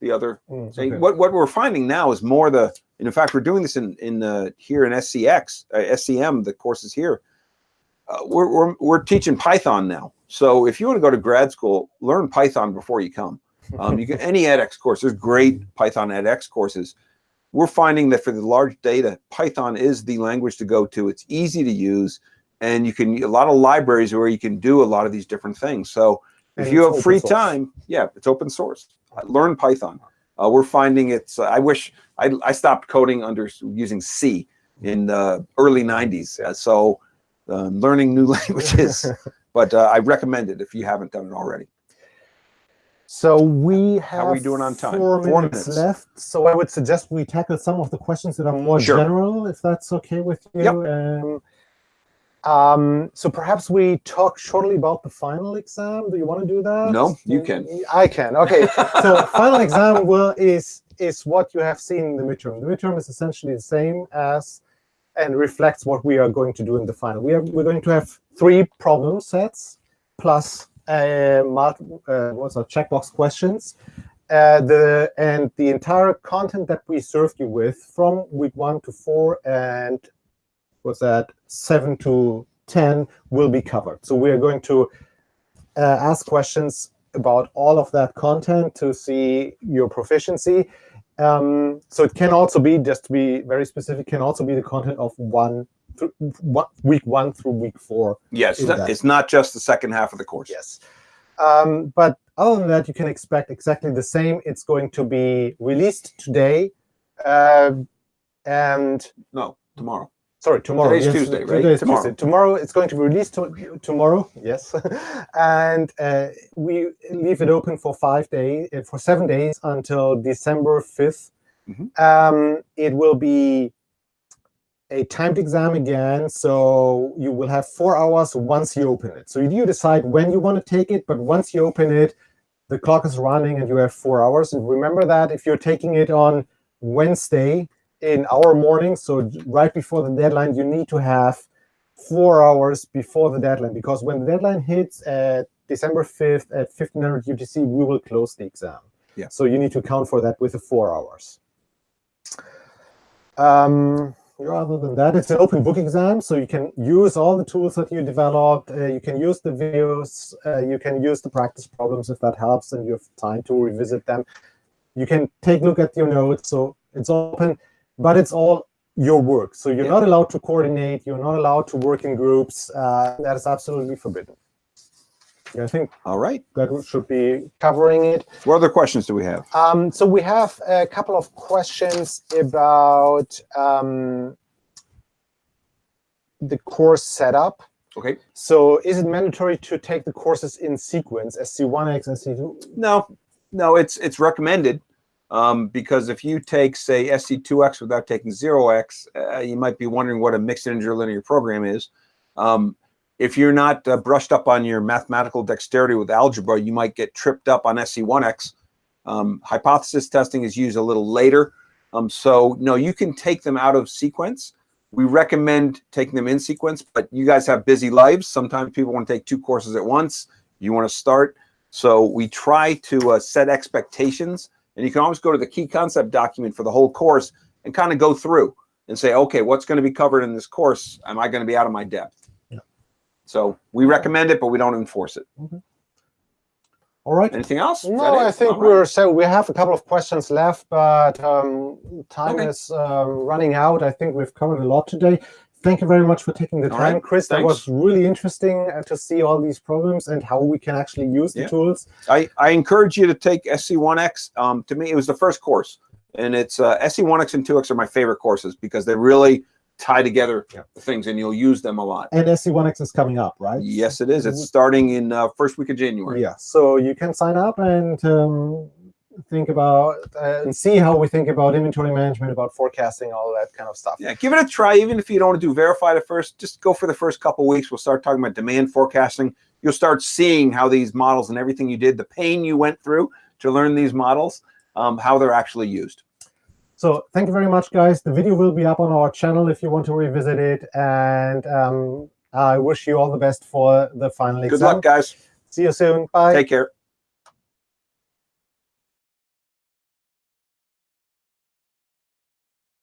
B: the other.
A: Mm,
B: thing.
A: okay.
B: What what we're finding now is more the. And in fact, we're doing this in in uh, here in SCX, uh, SCM, the courses here. Uh, we're, we're we're teaching Python now. So if you want to go to grad school, learn Python before you come. Um, you get any edX course. There's great Python edX courses. We're finding that for the large data, Python is the language to go to. It's easy to use, and you can a lot of libraries where you can do a lot of these different things. So if
A: And
B: you have free
A: source.
B: time, yeah, it's open source. Learn Python. Uh, we're finding it's. Uh, I wish I, I stopped coding under using C in the early '90s. Uh, so um, learning new languages, but uh, I recommend it if you haven't done it already.
A: So we have
B: How are we doing on time?
A: Four,
B: Four
A: minutes,
B: minutes.
A: left. So I would suggest we tackle some of the questions that are more
B: Sure.
A: general, if that's okay with you.
B: Yep.
A: Um, um, so perhaps we talk shortly about the final exam. Do you want to do that?
B: No, you can.
A: I can. Okay. so final exam will is is what you have seen in the midterm. The midterm is essentially the same as and reflects what we are going to do in the final. We are we're going to have three problem sets plus uh, uh, what's our checkbox questions. Uh, the and the entire content that we served you with from week one to four and what's that seven to ten will be covered. So we are going to uh, ask questions about all of that content to see your proficiency. Um, so it can also be, just to be very specific, can also be the content of one, through, week one through week four.
B: Yes,
A: In
B: it's,
A: that.
B: it's not just the second half of the course.
A: Yes. Um, but other than that, you can expect exactly the same. It's going to be released today. Uh, and
B: No, tomorrow.
A: Sorry, tomorrow.
B: Today's
A: yes,
B: Tuesday, right? Tomorrow.
A: Tuesday. Tomorrow it's going to be released to, tomorrow. Yes, and uh, we leave it open for five days, uh, for seven days until December 5th
B: Mhm.
A: Um, it will be a timed exam again, so you will have four hours once you open it. So you decide when you want to take it, but once you open it, the clock is running and you have four hours. And remember that if you're taking it on Wednesday in our morning, so right before the deadline, you need to have four hours before the deadline, because when the deadline hits at December 5th at 1500 UTC, we will close the exam.
B: Yeah.
A: So you need to account for that with the four hours. Um, rather than that, it's an open book exam, so you can use all the tools that you developed. Uh, you can use the videos. Uh, you can use the practice problems if that helps, and you have time to revisit them. You can take a look at your notes. So it's open, but it's all your work. So you're
B: Yeah.
A: not allowed to coordinate. You're not allowed to work in groups. Uh, that is absolutely forbidden. Yeah, I think
B: All right.
A: that should be covering it.
B: What other questions do we have?
A: Um, so we have a couple of questions about um, the course setup.
B: Okay.
A: So is it mandatory to take the courses in sequence, SC1X, SC2?
B: No, no, it's it's recommended um, because if you take say SC2X without taking 0X, uh, you might be wondering what a mixed integer linear program is. Um, if you're not uh, brushed up on your mathematical dexterity with algebra, you might get tripped up on SC1X. Um, hypothesis testing is used a little later. Um, so no, you can take them out of sequence. We recommend taking them in sequence, but you guys have busy lives. Sometimes people want to take two courses at once. You want to start. So we try to uh, set expectations, and you can always go to the key concept document for the whole course and kind of go through and say, okay, what's going to be covered in this course? Am I going to be out of my depth?
A: Yeah.
B: So we recommend it, but we don't enforce it.
A: All right.
B: Anything else?
A: No. I think
B: All right.
A: we're so we have a couple of questions left, but um, time
B: Okay.
A: is um, running out. I think we've covered a lot today. Thank you very much for taking the
B: All
A: time,
B: right.
A: Chris. That
B: Thanks.
A: was really interesting uh, to see all these programs and how we can actually use the
B: Yeah.
A: tools.
B: I, I encourage you to take SC1X. Um, to me, it was the first course, and it's uh, SC1X and 2X are my favorite courses because they really tie together
A: Yeah.
B: things, and you'll use them a lot.
A: And SC1X is coming up, right?
B: Yes, it is. It's starting in uh, first week of January.
A: Yeah. So you can sign up and um, think about uh, and see how we think about inventory management, about forecasting, all that kind of stuff.
B: Yeah, give it a try. Even if you don't want to do verify the first, just go for the first couple weeks. We'll start talking about demand forecasting. You'll start seeing how these models and everything you did, the pain you went through to learn these models, um, how they're actually used.
A: So thank you very much, guys. The video will be up on our channel if you want to revisit it. And um, I wish you all the best for the final
B: Good
A: exam.
B: luck, guys.
A: See you soon. Bye.
B: Take care.